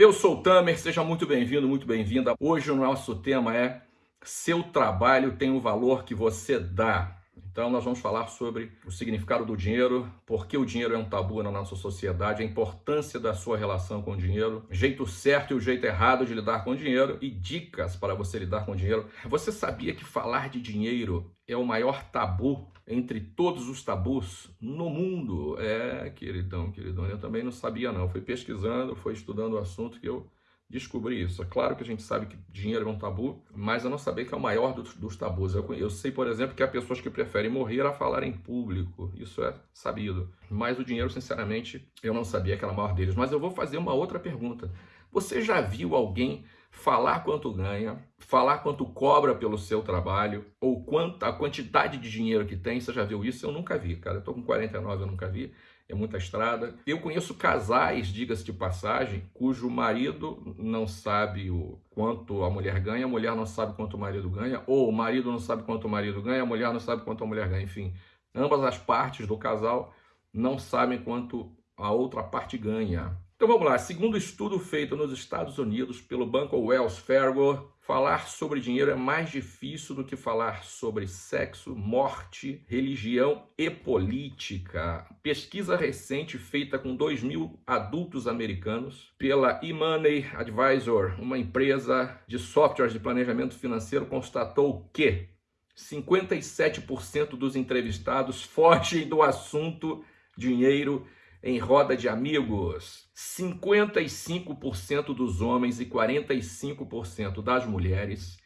Eu sou o Tamer, seja muito bem-vindo, muito bem-vinda. Hoje o nosso tema é Seu trabalho tem o valor que você dá. Então nós vamos falar sobre o significado do dinheiro, por que o dinheiro é um tabu na nossa sociedade, a importância da sua relação com o dinheiro, jeito certo e o jeito errado de lidar com o dinheiro e dicas para você lidar com o dinheiro. Você sabia que falar de dinheiro é o maior tabu entre todos os tabus no mundo? É, queridão, queridão, eu também não sabia não. Fui pesquisando, fui estudando o assunto que eu descobri isso. É claro que a gente sabe que dinheiro é um tabu, mas eu não sabia que é o maior dos, dos tabus. Eu, eu, sei, por exemplo, que há pessoas que preferem morrer a falar em público. Isso é sabido. Mas o dinheiro, sinceramente, eu não sabia que era o maior deles. Mas eu vou fazer uma outra pergunta. Você já viu alguém falar quanto ganha, falar quanto cobra pelo seu trabalho, ou quanta a quantidade de dinheiro que tem? Você já viu isso? Eu nunca vi, cara. Eu tô com 49, eu nunca vi é muita estrada. Eu conheço casais, diga-se de passagem, cujo marido não sabe o quanto a mulher ganha, a mulher não sabe quanto o marido ganha, ou o marido não sabe quanto o marido ganha, a mulher não sabe quanto a mulher ganha, enfim. Ambas as partes do casal não sabem quanto a outra parte ganha. Então vamos lá, segundo estudo feito nos Estados Unidos pelo banco Wells Fargo, falar sobre dinheiro é mais difícil do que falar sobre sexo, morte, religião e política. Pesquisa recente feita com 2 mil adultos americanos pela eMoney Advisor, uma empresa de softwares de planejamento financeiro, constatou que 57% dos entrevistados fogem do assunto dinheiro em roda de amigos, 55% dos homens e 45% das mulheres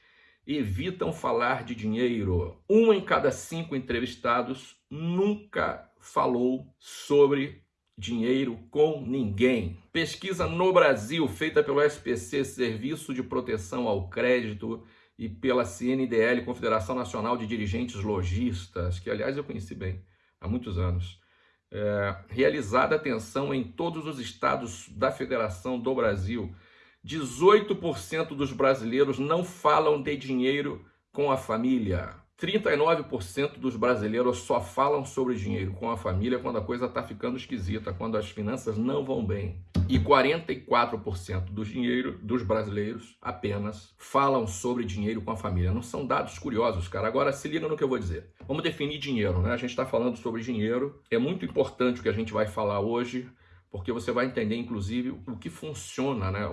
evitam falar de dinheiro. Um em cada cinco entrevistados nunca falou sobre dinheiro com ninguém. Pesquisa no Brasil, feita pelo SPC, Serviço de Proteção ao Crédito, e pela CNDL, Confederação Nacional de Dirigentes Logistas, que aliás eu conheci bem há muitos anos é, realizada atenção em todos os estados da Federação do Brasil. 18% dos brasileiros não falam de dinheiro com a família. 39% dos brasileiros só falam sobre dinheiro com a família quando a coisa está ficando esquisita, quando as finanças não vão bem. E 44% do dinheiro dos brasileiros apenas falam sobre dinheiro com a família. Não são dados curiosos, cara. Agora se liga no que eu vou dizer. Vamos definir dinheiro, né? A gente está falando sobre dinheiro. É muito importante o que a gente vai falar hoje, porque você vai entender, inclusive, o que funciona, né?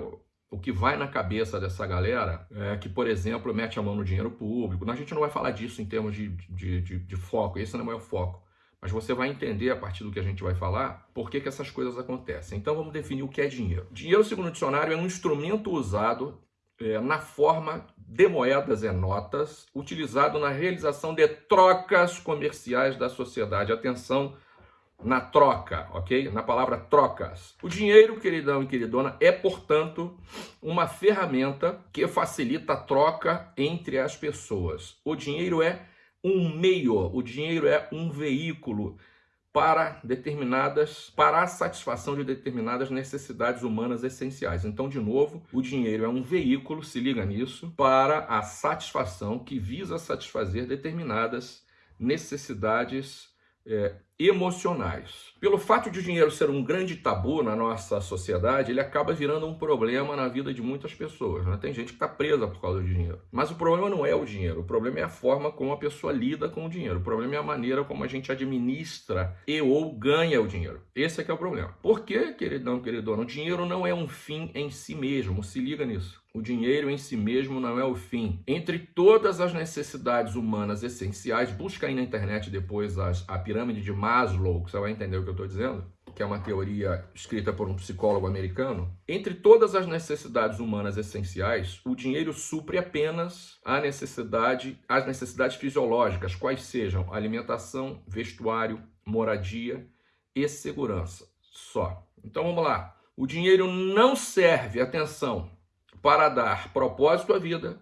O que vai na cabeça dessa galera é que, por exemplo, mete a mão no dinheiro público. A gente não vai falar disso em termos de, de, de, de foco, esse não é o foco. Mas você vai entender a partir do que a gente vai falar por que, que essas coisas acontecem. Então vamos definir o que é dinheiro. Dinheiro, segundo o dicionário, é um instrumento usado é, na forma de moedas e notas, utilizado na realização de trocas comerciais da sociedade. Atenção, na troca, ok? Na palavra trocas. O dinheiro, queridão e queridona, é, portanto, uma ferramenta que facilita a troca entre as pessoas. O dinheiro é um meio, o dinheiro é um veículo para determinadas, para a satisfação de determinadas necessidades humanas essenciais. Então, de novo, o dinheiro é um veículo, se liga nisso, para a satisfação que visa satisfazer determinadas necessidades é, emocionais. Pelo fato de o dinheiro ser um grande tabu na nossa sociedade, ele acaba virando um problema na vida de muitas pessoas. Né? Tem gente que está presa por causa do dinheiro. Mas o problema não é o dinheiro, o problema é a forma como a pessoa lida com o dinheiro. O problema é a maneira como a gente administra e ou ganha o dinheiro. Esse é que é o problema. Por que, queridão, queridona? O dinheiro não é um fim em si mesmo, se liga nisso. O dinheiro em si mesmo não é o fim. Entre todas as necessidades humanas essenciais, busca aí na internet depois as, a pirâmide de Maslow, que você vai entender o que eu estou dizendo, que é uma teoria escrita por um psicólogo americano. Entre todas as necessidades humanas essenciais, o dinheiro supre apenas a necessidade, as necessidades fisiológicas, quais sejam alimentação, vestuário, moradia e segurança. Só. Então vamos lá. O dinheiro não serve, atenção, para dar propósito à vida,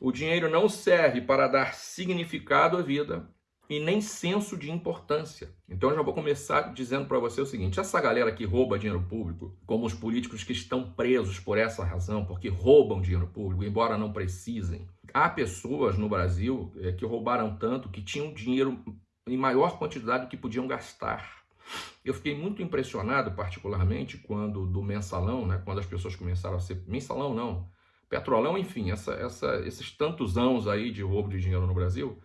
o dinheiro não serve para dar significado à vida e nem senso de importância. Então eu já vou começar dizendo para você o seguinte, essa galera que rouba dinheiro público, como os políticos que estão presos por essa razão, porque roubam dinheiro público, embora não precisem. Há pessoas no Brasil é, que roubaram tanto que tinham dinheiro em maior quantidade do que podiam gastar. Eu fiquei muito impressionado, particularmente, quando do mensalão, né, quando as pessoas começaram a ser. Mensalão não, petrolão, enfim, essa, essa, esses tantos anos aí de roubo de dinheiro no Brasil.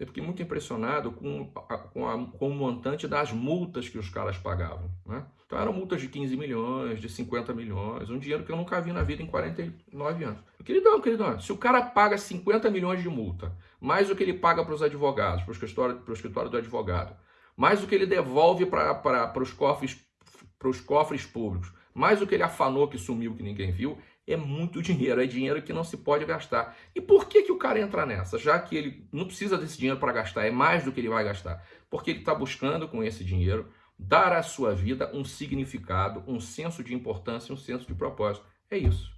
Eu fiquei muito impressionado com, com, a, com o montante das multas que os caras pagavam. Né? Então eram multas de 15 milhões, de 50 milhões, um dinheiro que eu nunca vi na vida em 49 anos. Queridão, queridão, se o cara paga 50 milhões de multa, mais o que ele paga para os advogados, para o escritório, escritório do advogado, mais o que ele devolve para os cofres, cofres públicos, mais o que ele afanou que sumiu que ninguém viu, é muito dinheiro, é dinheiro que não se pode gastar. E por que, que o cara entra nessa? Já que ele não precisa desse dinheiro para gastar, é mais do que ele vai gastar. Porque ele está buscando com esse dinheiro dar à sua vida um significado, um senso de importância, um senso de propósito. É isso.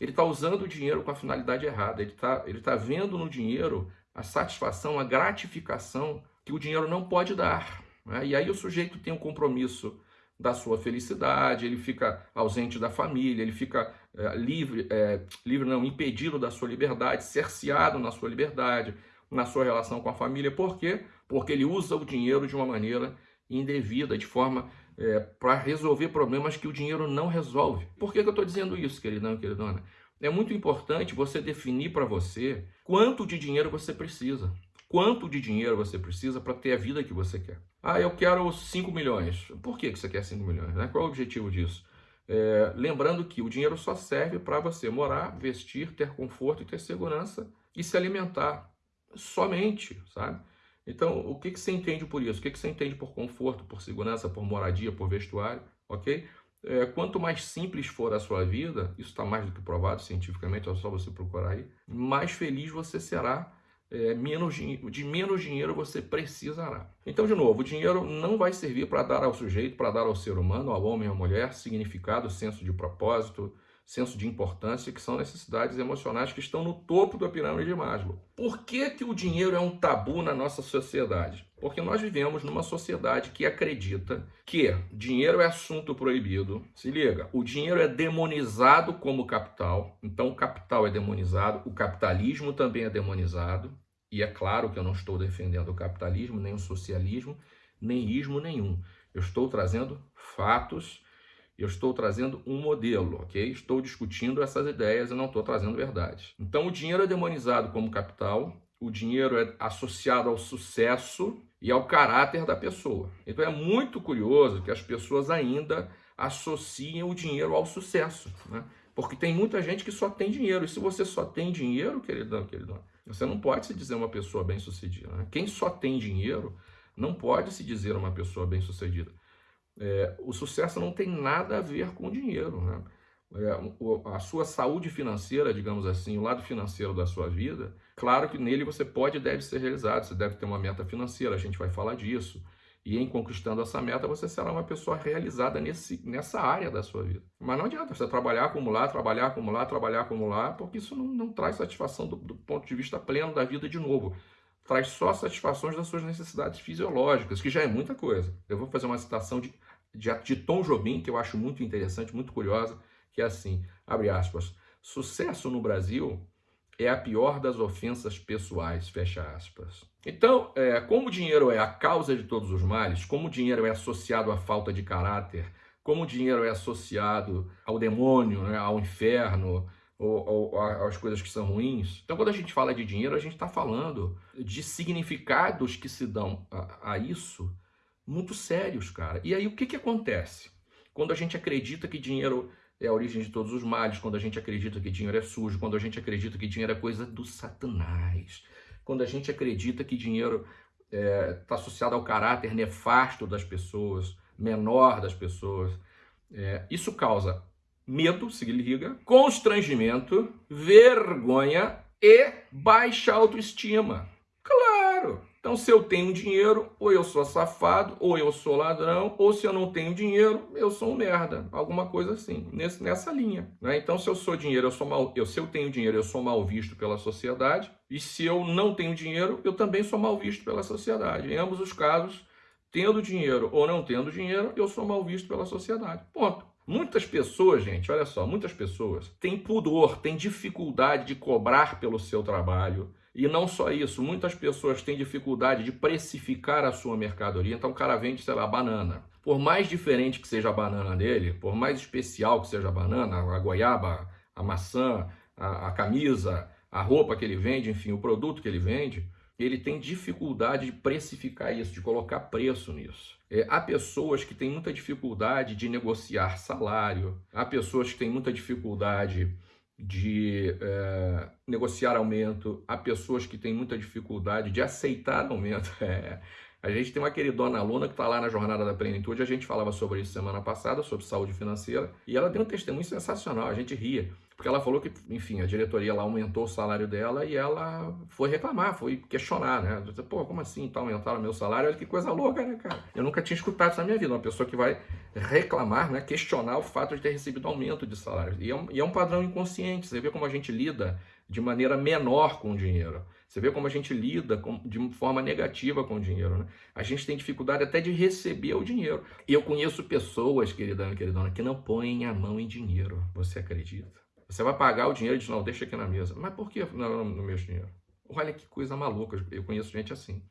Ele está usando o dinheiro com a finalidade errada. Ele está ele tá vendo no dinheiro a satisfação, a gratificação que o dinheiro não pode dar. Né? E aí o sujeito tem um compromisso da sua felicidade, ele fica ausente da família, ele fica livre, é, livre não, impedido da sua liberdade, cerceado na sua liberdade, na sua relação com a família. Por quê? Porque ele usa o dinheiro de uma maneira indevida, de forma é, para resolver problemas que o dinheiro não resolve. Por que, que eu estou dizendo isso, queridão e queridona? É muito importante você definir para você quanto de dinheiro você precisa. Quanto de dinheiro você precisa para ter a vida que você quer? Ah, eu quero 5 milhões. Por que você quer 5 milhões? Né? Qual é o objetivo disso? É, lembrando que o dinheiro só serve para você morar, vestir, ter conforto e ter segurança e se alimentar. Somente, sabe? Então, o que, que você entende por isso? O que, que você entende por conforto, por segurança, por moradia, por vestuário? Ok? É, quanto mais simples for a sua vida, isso está mais do que provado cientificamente, é só você procurar aí, mais feliz você será é, menos, de menos dinheiro você precisará. Então, de novo, o dinheiro não vai servir para dar ao sujeito, para dar ao ser humano, ao homem ou à mulher, significado, senso de propósito, senso de importância, que são necessidades emocionais que estão no topo da pirâmide de Maslow. Por que, que o dinheiro é um tabu na nossa sociedade? Porque nós vivemos numa sociedade que acredita que dinheiro é assunto proibido. Se liga, o dinheiro é demonizado como capital, então o capital é demonizado, o capitalismo também é demonizado. E é claro que eu não estou defendendo o capitalismo, nem o socialismo, nem ismo nenhum. Eu estou trazendo fatos eu estou trazendo um modelo, ok? Estou discutindo essas ideias e não estou trazendo verdade. Então, o dinheiro é demonizado como capital, o dinheiro é associado ao sucesso e ao caráter da pessoa. Então, é muito curioso que as pessoas ainda associem o dinheiro ao sucesso, né? Porque tem muita gente que só tem dinheiro. E se você só tem dinheiro, queridão, queridão, você não pode se dizer uma pessoa bem-sucedida. Né? Quem só tem dinheiro não pode se dizer uma pessoa bem-sucedida. É, o sucesso não tem nada a ver com dinheiro. Né? É, a sua saúde financeira, digamos assim, o lado financeiro da sua vida, claro que nele você pode e deve ser realizado, você deve ter uma meta financeira, a gente vai falar disso. E em conquistando essa meta, você será uma pessoa realizada nesse, nessa área da sua vida. Mas não adianta você trabalhar, acumular, trabalhar, acumular, trabalhar, acumular, porque isso não, não traz satisfação do, do ponto de vista pleno da vida de novo traz só satisfações das suas necessidades fisiológicas, que já é muita coisa. Eu vou fazer uma citação de de, de Tom Jobim, que eu acho muito interessante, muito curiosa, que é assim, abre aspas, sucesso no Brasil é a pior das ofensas pessoais, fecha aspas. Então, é, como o dinheiro é a causa de todos os males, como o dinheiro é associado à falta de caráter, como o dinheiro é associado ao demônio, né, ao inferno, ou, ou, às coisas que são ruins. Então, quando a gente fala de dinheiro, a gente está falando de significados que se dão a, a isso muito sérios, cara. E aí o que, que acontece? Quando a gente acredita que dinheiro é a origem de todos os males, quando a gente acredita que dinheiro é sujo, quando a gente acredita que dinheiro é coisa do satanás, quando a gente acredita que dinheiro está é, tá associado ao caráter nefasto das pessoas, menor das pessoas, é, isso causa medo, se liga, constrangimento, vergonha e baixa autoestima. Claro! Então, se eu tenho dinheiro, ou eu sou safado, ou eu sou ladrão, ou se eu não tenho dinheiro, eu sou um merda. Alguma coisa assim, nesse, nessa linha. Né? Então, se eu sou dinheiro, eu sou mal. Eu, se eu tenho dinheiro, eu sou mal visto pela sociedade. E se eu não tenho dinheiro, eu também sou mal visto pela sociedade. Em ambos os casos, tendo dinheiro ou não tendo dinheiro, eu sou mal visto pela sociedade. Ponto. Muitas pessoas, gente, olha só, muitas pessoas têm pudor, têm dificuldade de cobrar pelo seu trabalho E não só isso, muitas pessoas têm dificuldade de precificar a sua mercadoria. Então o cara vende, sei lá, banana. Por mais diferente que seja a banana dele, por mais especial que seja a banana, a goiaba, a maçã, a, a camisa, a roupa que ele vende, enfim, o produto que ele vende, ele tem dificuldade de precificar isso, de colocar preço nisso. É, há pessoas que têm muita dificuldade de negociar salário, há pessoas que têm muita dificuldade de é, negociar aumento, há pessoas que têm muita dificuldade de aceitar aumento. É. A gente tem uma queridona aluna que está lá na Jornada da Plenitude, a gente falava sobre isso semana passada, sobre saúde financeira, e ela deu um testemunho sensacional, a gente ria. Porque ela falou que, enfim, a diretoria lá aumentou o salário dela e ela foi reclamar, foi questionar, né? Disse, Pô, como assim tá aumentaram o meu salário? Olha que coisa louca, né, cara? Eu nunca tinha escutado isso na minha vida. Uma pessoa que vai reclamar, né? Questionar o fato de ter recebido aumento de salário. E é um, e é um padrão inconsciente. Você vê como a gente lida de maneira menor com o dinheiro. Você vê como a gente lida com, de forma negativa com o dinheiro. Né? A gente tem dificuldade até de receber o dinheiro. E eu conheço pessoas, querida queridona, que não põem a mão em dinheiro. Você acredita? Você vai pagar o dinheiro e diz, não, deixa aqui na mesa. Mas por que não no meu dinheiro? Olha que coisa maluca, eu conheço gente assim.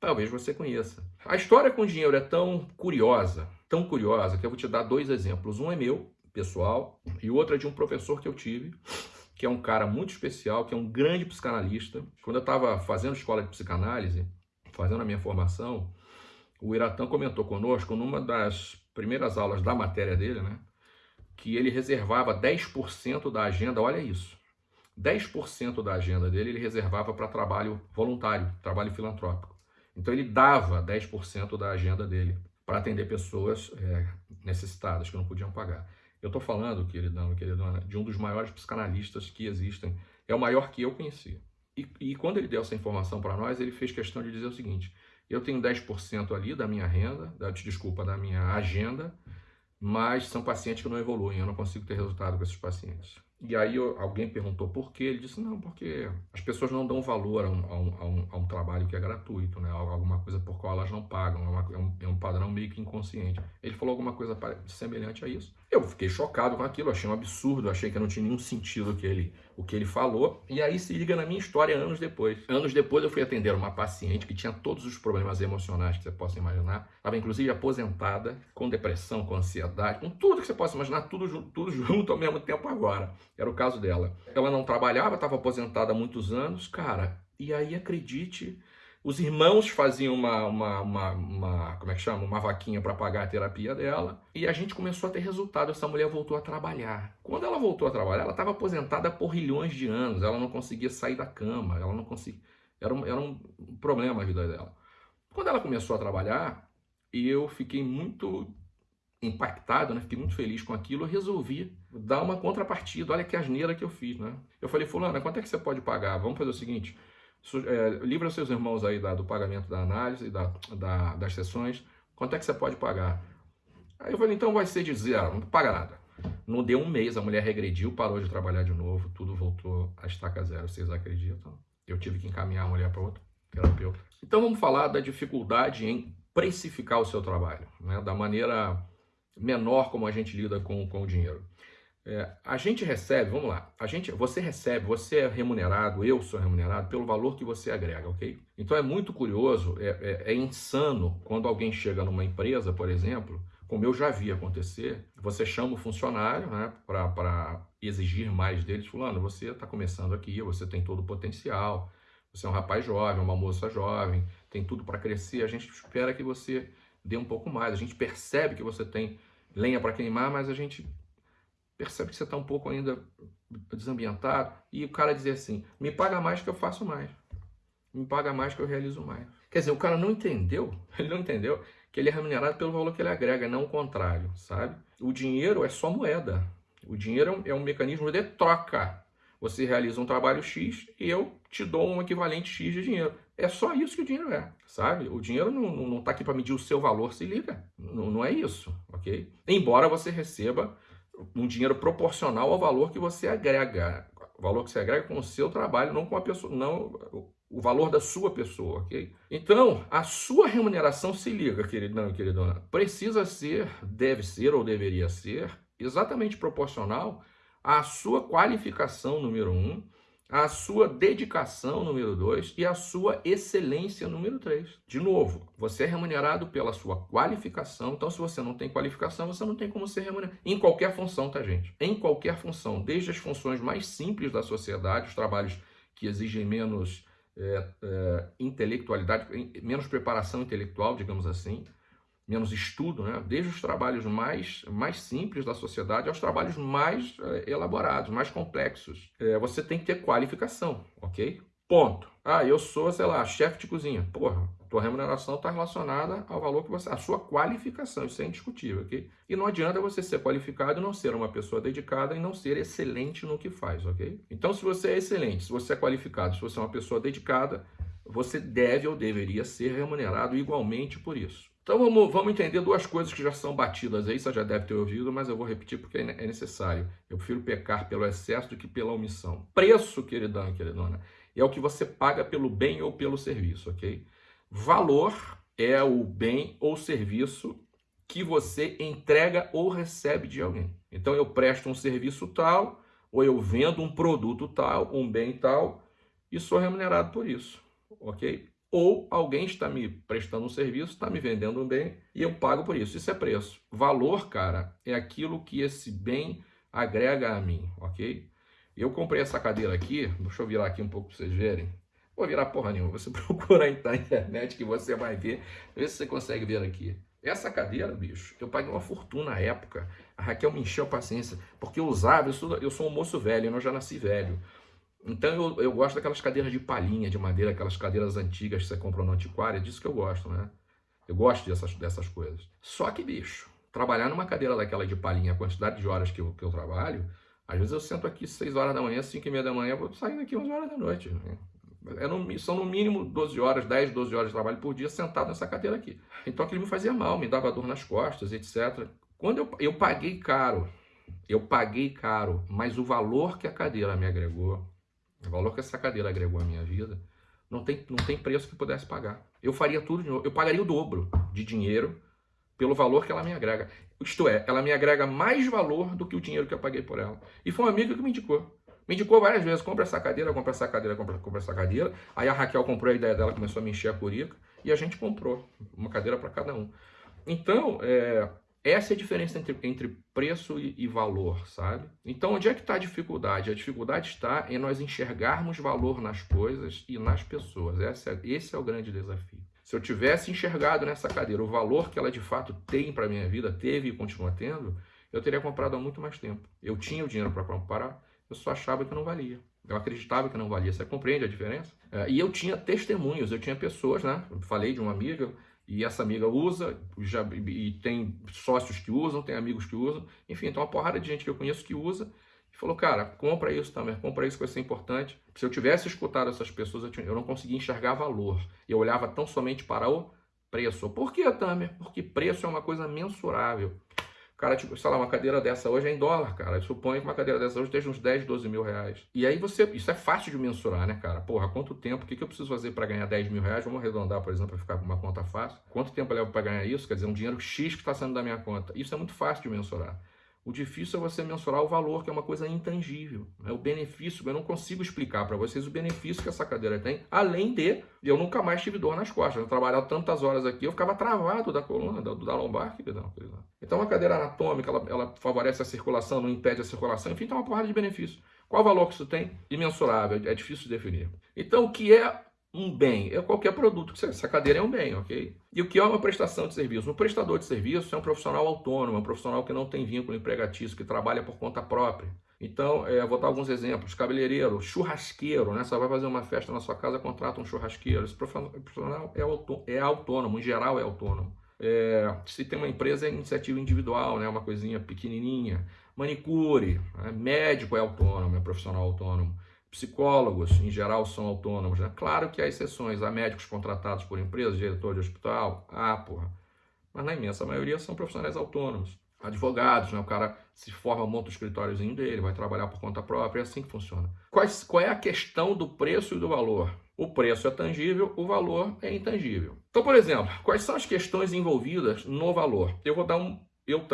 Talvez você conheça. A história com dinheiro é tão curiosa, tão curiosa, que eu vou te dar dois exemplos. Um é meu, pessoal, e o outro é de um professor que eu tive, que é um cara muito especial, que é um grande psicanalista. Quando eu estava fazendo escola de psicanálise, fazendo a minha formação, o Iratã comentou conosco, numa das primeiras aulas da matéria dele, né? Que ele reservava 10% da agenda, olha isso, 10% da agenda dele ele reservava para trabalho voluntário, trabalho filantrópico. Então ele dava 10% da agenda dele para atender pessoas é, necessitadas que não podiam pagar. Eu estou falando, queridão e queridona, de um dos maiores psicanalistas que existem. É o maior que eu conheci. E, e quando ele deu essa informação para nós, ele fez questão de dizer o seguinte: eu tenho 10% ali da minha renda, da, desculpa, da minha agenda, mas são pacientes que não evoluem, eu não consigo ter resultado com esses pacientes. E aí eu, alguém perguntou por quê, ele disse, não, porque as pessoas não dão valor a um, a um, a um, trabalho que é gratuito, né? alguma coisa por qual elas não pagam, é, uma, é, um, é um padrão meio que inconsciente. Ele falou alguma coisa semelhante a isso. Eu fiquei chocado com aquilo, achei um absurdo, achei que não tinha nenhum sentido que ele, o que ele falou. E aí se liga na minha história anos depois. Anos depois eu fui atender uma paciente que tinha todos os problemas emocionais que você possa imaginar. Estava inclusive aposentada, com depressão, com ansiedade, com tudo que você possa imaginar, tudo, tudo junto ao mesmo tempo agora. Era o caso dela. Ela não trabalhava, estava aposentada há muitos anos. Cara, e aí acredite os irmãos faziam uma, uma, uma, uma como é que chama? Uma vaquinha para pagar a terapia dela. E a gente começou a ter resultado. Essa mulher voltou a trabalhar. Quando ela voltou a trabalhar, ela estava aposentada por rilhões de anos. Ela não conseguia sair da cama. Ela não conseguia. Era um, era um problema a vida dela. Quando ela começou a trabalhar, eu fiquei muito impactado, né? Fiquei muito feliz com aquilo. Eu resolvi dar uma contrapartida. Olha que asneira que eu fiz, né? Eu falei, fulana, quanto é que você pode pagar? Vamos fazer o seguinte é, livra seus irmãos aí da, do pagamento da análise, da, da, das sessões, quanto é que você pode pagar? Aí eu falei, então vai ser de zero, não paga nada. Não deu um mês, a mulher regrediu, parou de trabalhar de novo, tudo voltou a estaca zero, vocês acreditam? Eu tive que encaminhar a mulher para outro terapeuta. Então vamos falar da dificuldade em precificar o seu trabalho, né? da maneira menor como a gente lida com, com o dinheiro. É, a gente recebe, vamos lá, a gente, você recebe, você é remunerado, eu sou remunerado pelo valor que você agrega, ok? Então é muito curioso, é, é, é insano quando alguém chega numa empresa, por exemplo, como eu já vi acontecer, você chama o funcionário né, para exigir mais deles, fulano, você está começando aqui, você tem todo o potencial, você é um rapaz jovem, uma moça jovem, tem tudo para crescer, a gente espera que você dê um pouco mais, a gente percebe que você tem lenha para queimar, mas a gente percebe que você está um pouco ainda desambientado, e o cara dizer assim, me paga mais que eu faço mais, me paga mais que eu realizo mais. Quer dizer, o cara não entendeu, ele não entendeu que ele é remunerado pelo valor que ele agrega, não o contrário, sabe? O dinheiro é só moeda, o dinheiro é um mecanismo de troca. Você realiza um trabalho X e eu te dou um equivalente X de dinheiro. É só isso que o dinheiro é, sabe? O dinheiro não está aqui para medir o seu valor, se liga. Não, não é isso, ok? Embora você receba um dinheiro proporcional ao valor que você agrega, o valor que você agrega com o seu trabalho, não com a pessoa, não o valor da sua pessoa, ok? Então, a sua remuneração, se liga, queridão e queridona, precisa ser, deve ser ou deveria ser exatamente proporcional à sua qualificação, número um, a sua dedicação, número dois, e a sua excelência, número três. De novo, você é remunerado pela sua qualificação. Então, se você não tem qualificação, você não tem como ser remunerado. Em qualquer função, tá, gente? Em qualquer função, desde as funções mais simples da sociedade, os trabalhos que exigem menos é, é, intelectualidade, menos preparação intelectual, digamos assim, menos estudo, né? desde os trabalhos mais, mais simples da sociedade aos trabalhos mais é, elaborados, mais complexos. É, você tem que ter qualificação, ok? Ponto. Ah, eu sou, sei lá, chefe de cozinha. Porra, tua remuneração está relacionada ao valor que você... A sua qualificação, isso é indiscutível, ok? E não adianta você ser qualificado e não ser uma pessoa dedicada e não ser excelente no que faz, ok? Então, se você é excelente, se você é qualificado, se você é uma pessoa dedicada, você deve ou deveria ser remunerado igualmente por isso. Então vamos, vamos entender duas coisas que já são batidas aí, você já deve ter ouvido, mas eu vou repetir porque é necessário. Eu prefiro pecar pelo excesso do que pela omissão. Preço, queridão e queridona, é o que você paga pelo bem ou pelo serviço, ok? Valor é o bem ou serviço que você entrega ou recebe de alguém. Então eu presto um serviço tal, ou eu vendo um produto tal, um bem tal, e sou remunerado por isso, ok? Ou alguém está me prestando um serviço, está me vendendo um bem e eu pago por isso. Isso é preço. Valor, cara, é aquilo que esse bem agrega a mim, ok? Eu comprei essa cadeira aqui, deixa eu virar aqui um pouco para vocês verem. Vou virar porra nenhuma, você procura na internet que você vai ver. Vê se você consegue ver aqui. Essa cadeira, bicho, eu paguei uma fortuna na época. A Raquel me encheu a paciência, porque eu usava, eu sou, eu sou um moço velho, eu já nasci velho. Então eu, eu gosto daquelas cadeiras de palhinha, de madeira, aquelas cadeiras antigas que você comprou no antiquário, é disso que eu gosto, né? Eu gosto dessas, dessas coisas. Só que, bicho, trabalhar numa cadeira daquela de palhinha, a quantidade de horas que eu, que eu trabalho, às vezes eu sento aqui 6 horas da manhã, 5 e meia da manhã, vou sair daqui 11 horas da noite. Né? É no, são no mínimo 12 horas, 10, 12 horas de trabalho por dia sentado nessa cadeira aqui. Então aquilo me fazia mal, me dava dor nas costas, etc. Quando eu, eu paguei caro, eu paguei caro, mas o valor que a cadeira me agregou, o valor que essa cadeira agregou à minha vida, não tem, não tem preço que pudesse pagar. Eu faria tudo de novo. Eu pagaria o dobro de dinheiro pelo valor que ela me agrega. Isto é, ela me agrega mais valor do que o dinheiro que eu paguei por ela. E foi um amigo que me indicou. Me indicou várias vezes, compra essa cadeira, compra essa cadeira, compra, compra essa cadeira. Aí a Raquel comprou a ideia dela, começou a me encher a curica. E a gente comprou uma cadeira para cada um. Então, é, essa é a diferença entre, entre preço e, e, valor, sabe? Então, onde é que está a dificuldade? A dificuldade está em nós enxergarmos valor nas coisas e nas pessoas. Esse é, esse é o grande desafio. Se eu tivesse enxergado nessa cadeira o valor que ela de fato tem para a minha vida, teve e continua tendo, eu teria comprado há muito mais tempo. Eu tinha o dinheiro para comprar, eu só achava que não valia. Eu acreditava que não valia. Você compreende a diferença? É, e eu tinha testemunhos, eu tinha pessoas, né? Falei de uma amiga, e essa amiga usa, já, e tem sócios que usam, tem amigos que usam, enfim, então uma porrada de gente que eu conheço que usa, e falou, cara, compra isso também, compra isso que vai ser importante. Se eu tivesse escutado essas pessoas, eu não conseguia enxergar valor, eu olhava tão somente para o preço. Por que, Tamer? Porque preço é uma coisa mensurável. Cara, tipo, sei lá, uma cadeira dessa hoje é em dólar, cara. Suponho que uma cadeira dessa hoje esteja uns 10, 12 mil reais. E aí você, isso é fácil de mensurar, né, cara? Porra, quanto tempo, o que, que eu preciso fazer para ganhar 10 mil reais? Vamos arredondar, por exemplo, para ficar com uma conta fácil. Quanto tempo eu levo para ganhar isso? Quer dizer, um dinheiro X que está saindo da minha conta. Isso é muito fácil de mensurar. O difícil é você mensurar o valor, que é uma coisa intangível. Né? O benefício, eu não consigo explicar para vocês o benefício que essa cadeira tem, além de eu nunca mais tive dor nas costas. Eu trabalhava tantas horas aqui, eu ficava travado da coluna, da, da lombar. Então, uma cadeira anatômica, ela, ela favorece a circulação, não impede a circulação, enfim, tem uma porrada de benefícios. Qual o valor que isso tem? Imensurável, é difícil de definir. Então, o que é um bem, é qualquer produto. Essa cadeira é um bem, ok? E o que é uma prestação de serviço? Um prestador de serviço é um profissional autônomo, é um profissional que não tem vínculo empregatício, que trabalha por conta própria. Então, é, vou dar alguns exemplos. Cabeleireiro, churrasqueiro, né? Você vai fazer uma festa na sua casa, contrata um churrasqueiro. Esse profissional é, autô é autônomo, em geral é autônomo. É, se tem uma empresa, é iniciativa individual, né? uma coisinha pequenininha. Manicure, né? médico é autônomo, é profissional autônomo. Psicólogos, em geral, são autônomos. Né? Claro que há exceções, há médicos contratados por empresas, diretor de hospital, ah, porra. Mas na imensa maioria são profissionais autônomos. Advogados, né? o cara se forma, monta o escritóriozinho dele, vai trabalhar por conta própria, é assim que funciona. Quais, qual é a questão do preço e do valor? O preço é tangível, o valor é intangível. Então, por exemplo, quais são as questões envolvidas no valor? Eu vou dar um eu,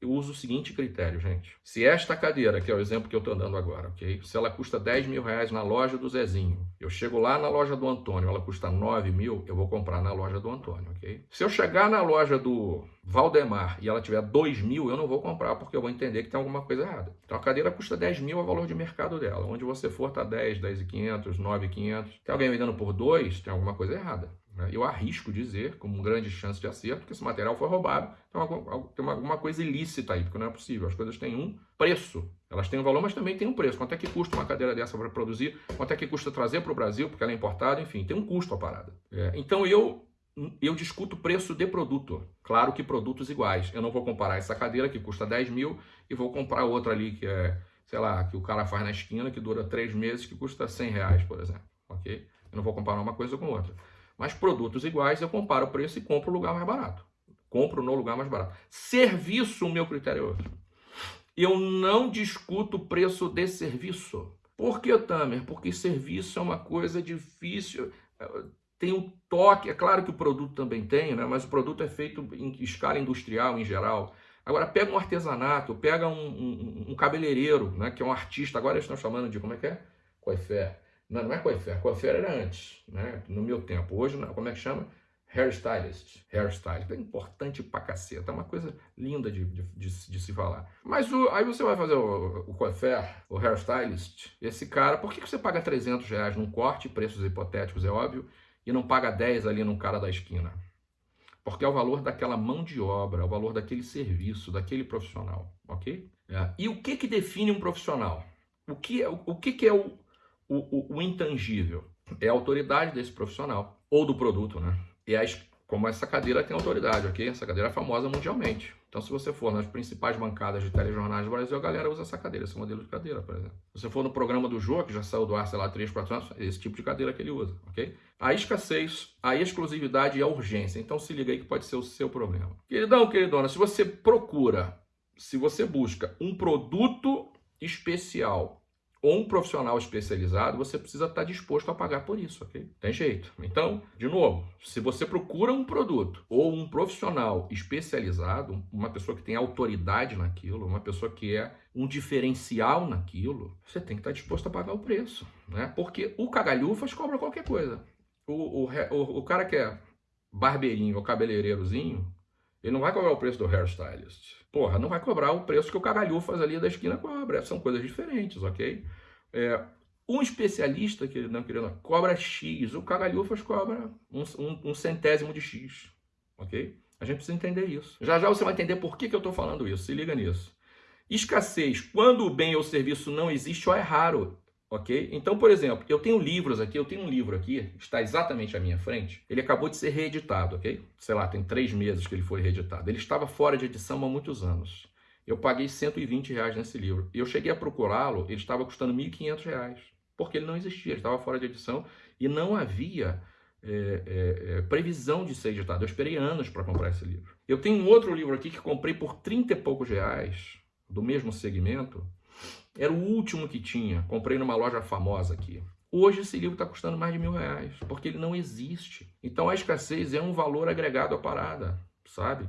eu uso o seguinte critério, gente. Se esta cadeira, que é o exemplo que eu estou dando agora, ok? Se ela custa 10 mil reais na loja do Zezinho, eu chego lá na loja do Antônio, ela custa 9 mil, eu vou comprar na loja do Antônio, ok? Se eu chegar na loja do Valdemar e ela tiver 2 mil, eu não vou comprar, porque eu vou entender que tem alguma coisa errada. Então a cadeira custa 10 mil, é o valor de mercado dela. Onde você for, tá 10, 10 e 500, 9 e 500. Tem alguém vendendo por 2, tem alguma coisa errada. Né? Eu arrisco dizer, com grande chance de acerto, que esse material foi roubado. Então, tem alguma coisa ilícita aí, porque não é possível. As coisas têm um preço. Elas têm um valor, mas também têm um preço. Quanto é que custa uma cadeira dessa para produzir? Quanto é que custa trazer para o Brasil, porque ela é importada? Enfim, tem um custo a parada. É, então, eu eu discuto preço de produto. Claro que produtos iguais. Eu não vou comparar essa cadeira que custa 10 mil e vou comprar outra ali que é, sei lá, que o cara faz na esquina, que dura três meses, que custa 100 reais, por exemplo. Ok? Eu não vou comparar uma coisa com outra. Mas produtos iguais, eu comparo o preço e compro o lugar mais barato. Compro no lugar mais barato. Serviço, o meu critério é outro. Eu não discuto o preço de serviço. Por que, Tamer? Porque serviço é uma coisa difícil. Tem um toque, é claro que o produto também tem, né? mas o produto é feito em escala industrial em geral. Agora, pega um artesanato, pega um, um, um cabeleireiro, né? que é um artista, agora eles estão chamando de, como é que é? Coifé. Não, não é coiffeur. Coiffeur era antes, né? No meu tempo. Hoje, como é que chama? Hairstylist. Hairstylist. É importante pra caceta. É uma coisa linda de, de, de, de se falar. Mas o, aí você vai fazer o, o o hairstylist, esse cara, por que, que você paga 300 reais num corte, preços hipotéticos, é óbvio, e não paga 10 ali num cara da esquina? Porque é o valor daquela mão de obra, é o valor daquele serviço, daquele profissional, ok? É. E o que que define um profissional? O que é, o que, que é o, o, o, o intangível é a autoridade desse profissional, ou do produto, né? E a, como essa cadeira tem autoridade, ok? Essa cadeira é famosa mundialmente. Então, se você for nas principais bancadas de telejornais do Brasil, a galera usa essa cadeira, esse modelo de cadeira, por exemplo. Se você for no programa do Jô, que já saiu do ar, sei lá, 3, 4 anos, é esse tipo de cadeira que ele usa, ok? A escassez, a exclusividade e a urgência. Então, se liga aí que pode ser o seu problema. Queridão, queridona, se você procura, se você busca um produto especial ou um profissional especializado, você precisa estar disposto a pagar por isso, ok? Tem jeito. Então, de novo, se você procura um produto ou um profissional especializado, uma pessoa que tem autoridade naquilo, uma pessoa que é um diferencial naquilo, você tem que estar disposto a pagar o preço, né? Porque o cagalhufas cobra qualquer coisa. O, o, o, o cara que é barbeirinho ou cabeleireirozinho, ele não vai cobrar o preço do hairstylist. Porra, não vai cobrar o preço que o cagalhufas ali da esquina cobra. São coisas diferentes, ok? É, um especialista, que não querendo, cobra X, o cagalhufas cobra um, um, um, centésimo de X, ok? A gente precisa entender isso. Já já você vai entender por que, que eu estou falando isso, se liga nisso. Escassez, quando o bem ou serviço não existe ou é raro, ok? Então, por exemplo, eu tenho livros aqui, eu tenho um livro aqui, está exatamente à minha frente, ele acabou de ser reeditado, ok? Sei lá, tem três meses que ele foi reeditado. Ele estava fora de edição há muitos anos. Eu paguei 120 reais nesse livro. Eu cheguei a procurá-lo, ele estava custando 1.500 reais, porque ele não existia, ele estava fora de edição e não havia é, é, é, previsão de ser editado. Eu esperei anos para comprar esse livro. Eu tenho um outro livro aqui que comprei por 30 e poucos reais, do mesmo segmento, era o último que tinha. Comprei numa loja famosa aqui. Hoje esse livro está custando mais de mil reais, porque ele não existe. Então a escassez é um valor agregado à parada, sabe?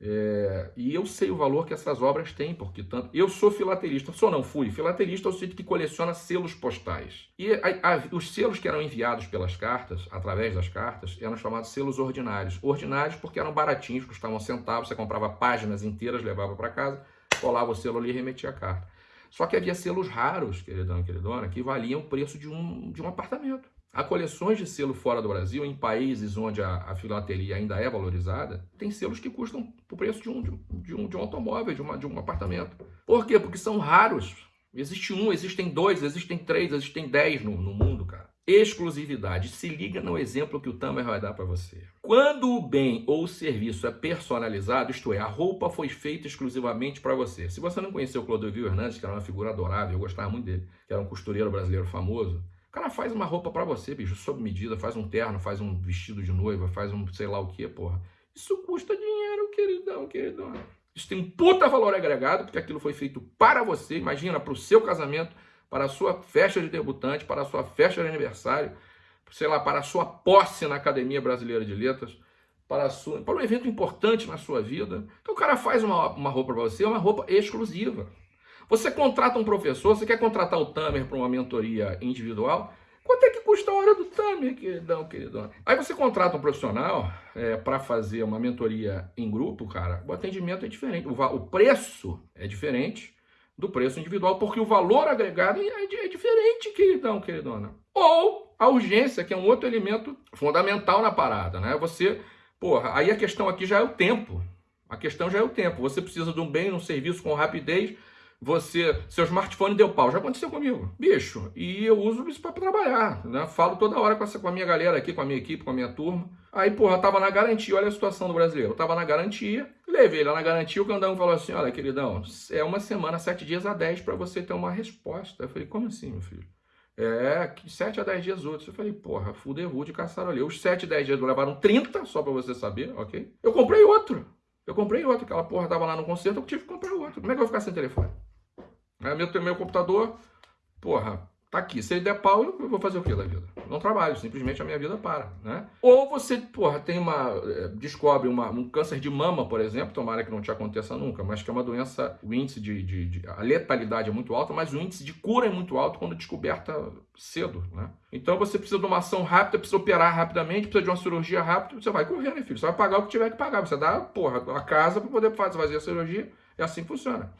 É, e eu sei o valor que essas obras têm, porque tanto. Eu sou filatelista, só não fui. Filatelista é o sítio que coleciona selos postais. E a, a, os selos que eram enviados pelas cartas, através das cartas, eram chamados selos ordinários. Ordinários porque eram baratinhos, custavam centavos, você comprava páginas inteiras, levava para casa, colava o selo ali e remetia a carta. Só que havia selos raros, queridão e queridona, que valiam o preço de um, de um apartamento. Há coleções de selo fora do Brasil, em países onde a, a filatelia ainda é valorizada, tem selos que custam o preço de um, de, um, de um automóvel, de, uma, de um apartamento. Por quê? Porque são raros. Existe um, existem dois, existem três, existem dez no, no mundo, cara. Exclusividade. Se liga no exemplo que o Tamer vai dar para você. Quando o bem ou o serviço é personalizado, isto é, a roupa foi feita exclusivamente para você. Se você não conheceu o Clodovil Hernandes, que era uma figura adorável, eu gostava muito dele, que era um costureiro brasileiro famoso, o cara faz uma roupa para você, bicho, sob medida, faz um terno, faz um vestido de noiva, faz um sei lá o que, porra. Isso custa dinheiro, queridão, queridão. Isso tem um puta valor agregado, porque aquilo foi feito para você, imagina, para o seu casamento, para a sua festa de debutante, para a sua festa de aniversário, sei lá, para a sua posse na Academia Brasileira de Letras. para, sua, para um evento importante na sua vida. Então o cara faz uma, uma roupa para você, uma roupa exclusiva. Você contrata um professor, você quer contratar o Tamer para uma mentoria individual, Quanto é que custa a hora do Tamer, queridão, queridão? Aí você contrata um profissional é, para fazer uma mentoria em grupo, cara, o atendimento é diferente, o, o, preço é diferente do preço individual, porque o valor agregado é, é diferente, queridão, queridona. Ou a urgência, que é um outro elemento fundamental na parada, né? Você, porra, aí a questão aqui já é o tempo. A questão já é o tempo. Você precisa de um bem, um serviço com rapidez, você, seu smartphone deu pau. Já aconteceu comigo, bicho. E eu uso isso para trabalhar, né? Falo toda hora com, essa, com a minha galera aqui, com a minha equipe, com a minha turma. Aí, porra, tava na garantia, olha a situação do brasileiro. Tava na garantia, levei lá na garantia, o candão falou assim, olha, queridão, é uma semana, sete dias a dez para você ter uma resposta. Eu falei, como assim, meu filho? É, sete a dez dias outros. Eu falei, porra, fuderu de ali. Os sete, dez dias levaram 30, só para você saber, ok? Eu comprei outro. Eu comprei outro, aquela porra tava lá no concerto, eu tive que comprar outro. Como é que eu vou ficar sem telefone? Aí meu, meu computador, porra, tá aqui. Se ele der pau, eu vou fazer o que da vida? Não trabalho, simplesmente a minha vida para, né? Ou você, porra, tem uma, eh, descobre uma, um câncer de mama, por exemplo, tomara que não te aconteça nunca, mas que é uma doença, o índice de, de, de a letalidade é muito alta, mas o índice de cura é muito alto quando descoberta cedo, né? Então você precisa de uma ação rápida, precisa operar rapidamente, precisa de uma cirurgia rápida, você vai correr, né, filho? Você vai pagar o que tiver que pagar, você dá, porra, a casa para poder fazer a cirurgia, é assim que funciona.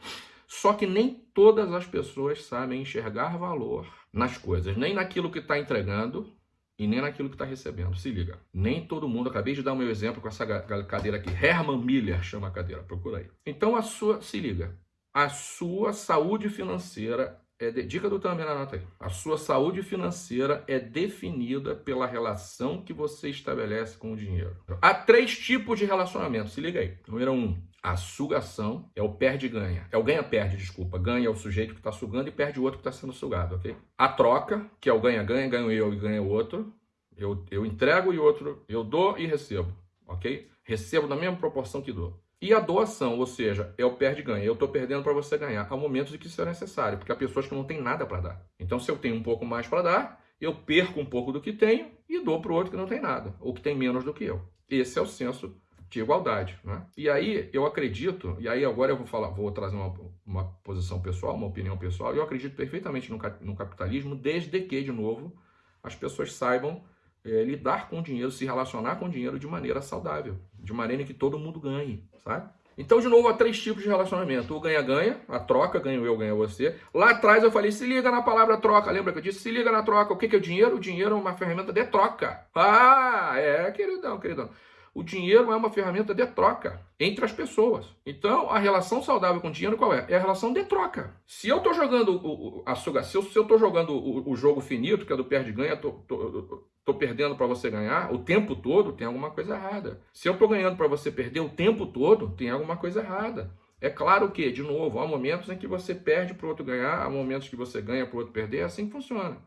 Só que nem todas as pessoas sabem enxergar valor nas coisas, nem naquilo que está entregando e nem naquilo que está recebendo. Se liga. Nem todo mundo, acabei de dar o meu exemplo com essa cadeira aqui. Herman Miller chama a cadeira, procura aí. Então a sua, se liga, a sua saúde financeira é de, dica do Tamer, anota aí. A sua saúde financeira é definida pela relação que você estabelece com o dinheiro. Há três tipos de relacionamento, se liga aí. Número um, a sugação é o perde-ganha. É o ganha-perde, desculpa. Ganha é o sujeito que está sugando e perde o outro que está sendo sugado, ok? A troca, que é o ganha-ganha, ganho eu e ganha o outro. Eu, eu entrego e outro, eu dou e recebo, ok? Recebo na mesma proporção que dou. E a doação, ou seja, é o perde-ganha. Eu estou perdendo para você ganhar. Há momentos em que isso é necessário, porque há pessoas que não têm nada para dar. Então, se eu tenho um pouco mais para dar, eu perco um pouco do que tenho e dou para o outro que não tem nada, ou que tem menos do que eu. Esse é o senso de igualdade. Né? E aí eu acredito, e aí agora eu vou falar, vou trazer uma, uma posição pessoal, uma opinião pessoal, eu acredito perfeitamente no, no capitalismo, desde que, de novo, as pessoas saibam é, lidar com o dinheiro, se relacionar com o dinheiro de maneira saudável, de maneira que todo mundo ganhe, sabe? Então, de novo, há três tipos de relacionamento. O ganha-ganha, a troca, ganho eu, ganha você. Lá atrás eu falei, se liga na palavra troca. Lembra que eu disse? Se liga na troca. O que é o dinheiro? O dinheiro é uma ferramenta de troca. Ah, é, queridão, queridão. O dinheiro é uma ferramenta de troca entre as pessoas. Então, a relação saudável com o dinheiro qual é? É a relação de troca. Se eu estou jogando o, a se eu estou jogando o, o, jogo finito, que é do perde-ganha, estou perdendo para você ganhar o tempo todo, tem alguma coisa errada. Se eu estou ganhando para você perder o tempo todo, tem alguma coisa errada. É claro que, de novo, há momentos em que você perde para o outro ganhar, há momentos que você ganha para o outro perder, é assim que funciona.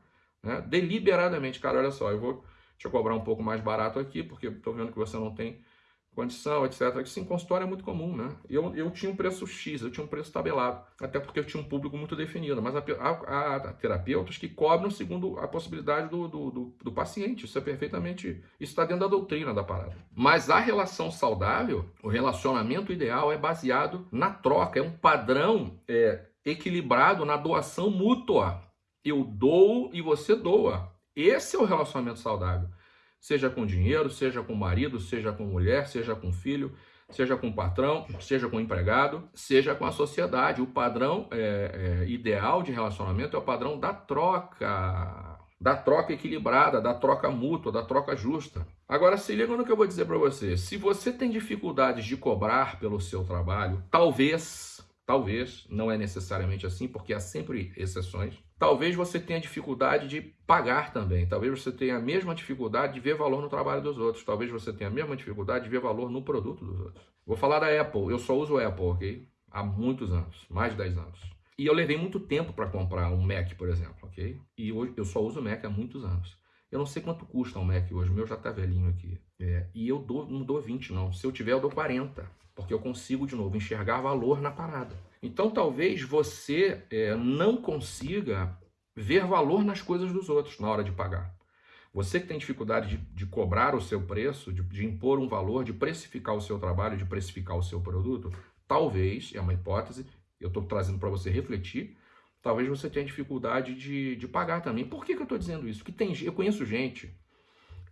Né? Deliberadamente, cara, olha só, eu vou Deixa eu cobrar um pouco mais barato aqui, porque estou vendo que você não tem condição, etc. Sim, consultório é muito comum, né? Eu, eu tinha um preço X, eu tinha um preço tabelado, até porque eu tinha um público muito definido, mas há, terapeutas que cobram segundo a possibilidade do, do, do, do paciente, isso é perfeitamente, isso está dentro da doutrina da parada. Mas a relação saudável, o relacionamento ideal é baseado na troca, é um padrão é, equilibrado na doação mútua. Eu dou e você doa. Esse é o relacionamento saudável. Seja com dinheiro, seja com marido, seja com mulher, seja com filho, seja com patrão, seja com empregado, seja com a sociedade. O padrão é, é, ideal de relacionamento é o padrão da troca, da troca equilibrada, da troca mútua, da troca justa. Agora, se liga no que eu vou dizer para você. Se você tem dificuldades de cobrar pelo seu trabalho, talvez, talvez, não é necessariamente assim, porque há sempre exceções, Talvez você tenha dificuldade de pagar também. Talvez você tenha a mesma dificuldade de ver valor no trabalho dos outros. Talvez você tenha a mesma dificuldade de ver valor no produto dos outros. Vou falar da Apple. Eu só uso Apple, ok? Há muitos anos, mais de 10 anos. E eu levei muito tempo para comprar um Mac, por exemplo, ok? E hoje eu só uso Mac há muitos anos. Eu não sei quanto custa um Mac hoje, o meu já está velhinho aqui. É, e eu dou, não dou 20 não. Se eu tiver, eu dou 40. Porque eu consigo, de novo, enxergar valor na parada. Então talvez você é, não consiga ver valor nas coisas dos outros na hora de pagar. Você que tem dificuldade de, de cobrar o seu preço, de, de impor um valor, de precificar o seu trabalho, de precificar o seu produto, talvez, é uma hipótese, eu estou trazendo para você refletir, talvez você tenha dificuldade de, de pagar também. Por que, que eu estou dizendo isso? Que tem, eu conheço gente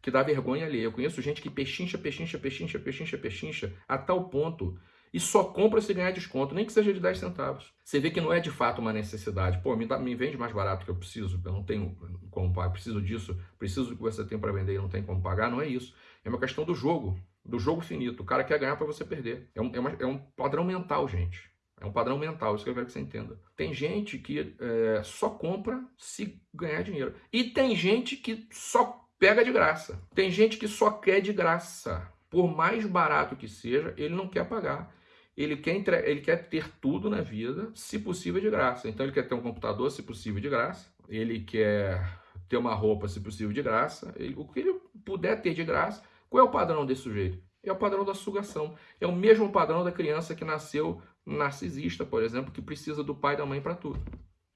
que dá vergonha ali. Eu conheço gente que pechincha, pechincha, pechincha, pechincha, pechincha, a tal ponto e só compra se ganhar desconto, nem que seja de 10 centavos. Você vê que não é de fato uma necessidade. Pô, me, dá, me vende mais barato que eu preciso, eu não tenho como pagar, preciso disso, preciso do que você tem para vender e não tem como pagar, não é isso. É uma questão do jogo, do jogo finito. O cara quer ganhar para você perder. É um, é, uma, é um padrão mental, gente. É um padrão mental, isso que eu quero que você entenda. Tem gente que é, só compra se ganhar dinheiro. E tem gente que só pega de graça. Tem gente que só quer de graça. Por mais barato que seja, ele não quer pagar. Ele quer, entre... ele quer ter tudo na vida, se possível, de graça. Então, ele quer ter um computador, se possível, de graça. Ele quer ter uma roupa, se possível, de graça. Ele... O que ele puder ter de graça. Qual é o padrão desse sujeito? É o padrão da sugação. É o mesmo padrão da criança que nasceu narcisista, por exemplo, que precisa do pai e da mãe para tudo.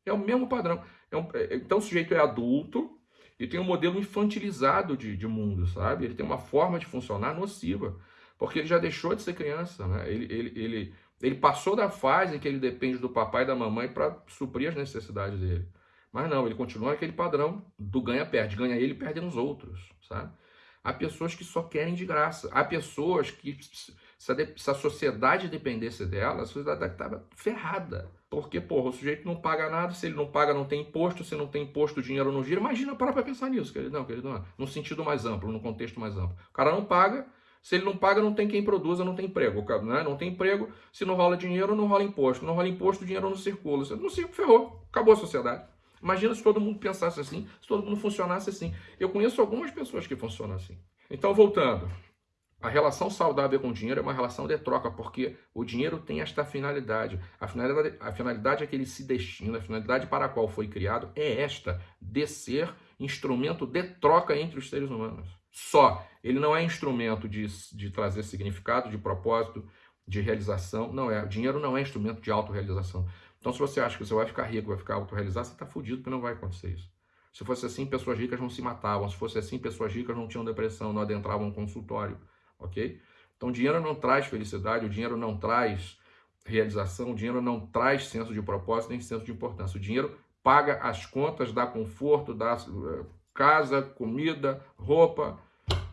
É o mesmo padrão. É um... É, então, o sujeito é adulto, e tem um modelo infantilizado de, de mundo, sabe? Ele tem uma forma de funcionar nociva, porque ele já deixou de ser criança, né? Ele, ele, ele, ele passou da fase em que ele depende do papai e da mamãe para suprir as necessidades dele. Mas não, ele continua aquele padrão do ganha-perde. Ganha ele, perde nos outros, sabe? Há pessoas que só querem de graça. Há pessoas que, se a, se a sociedade dependesse dela, a sociedade estava ferrada. Porque, porra, o sujeito não paga nada, se ele não paga, não tem imposto, se não tem imposto, o dinheiro não gira. Imagina, para pra pensar nisso, querido. Não, querido, não. Num sentido mais amplo, num contexto mais amplo. O cara não paga, se ele não paga, não tem quem produza, não tem emprego. Né? Não tem emprego, se não rola dinheiro, não rola imposto. Não rola imposto, o dinheiro não circula. Se não circula, ferrou. Acabou a sociedade. Imagina se todo mundo pensasse assim, se todo mundo funcionasse assim. Eu conheço algumas pessoas que funcionam assim. Então, voltando. A relação saudável com o dinheiro é uma relação de troca, porque o dinheiro tem esta finalidade. A finalidade, a finalidade é que ele se destina, a finalidade para a qual foi criado é esta, de ser instrumento de troca entre os seres humanos. Só. Ele não é instrumento de, de trazer significado, de propósito, de realização. Não é. O dinheiro não é instrumento de autorrealização. Então, se você acha que você vai ficar rico, vai ficar autorrealizado, você está fudido, porque não vai acontecer isso. Se fosse assim, pessoas ricas não se matavam. Se fosse assim, pessoas ricas não tinham depressão, não adentravam um consultório ok? Então, dinheiro não traz felicidade, o dinheiro não traz realização, o dinheiro não traz senso de propósito nem senso de importância. O dinheiro paga as contas, dá conforto, dá uh, casa, comida, roupa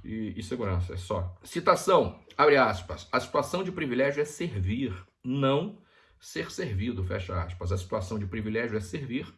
e, e segurança, é só. Citação, abre aspas, a situação de privilégio é servir, não ser servido, fecha aspas. A situação de privilégio é servir,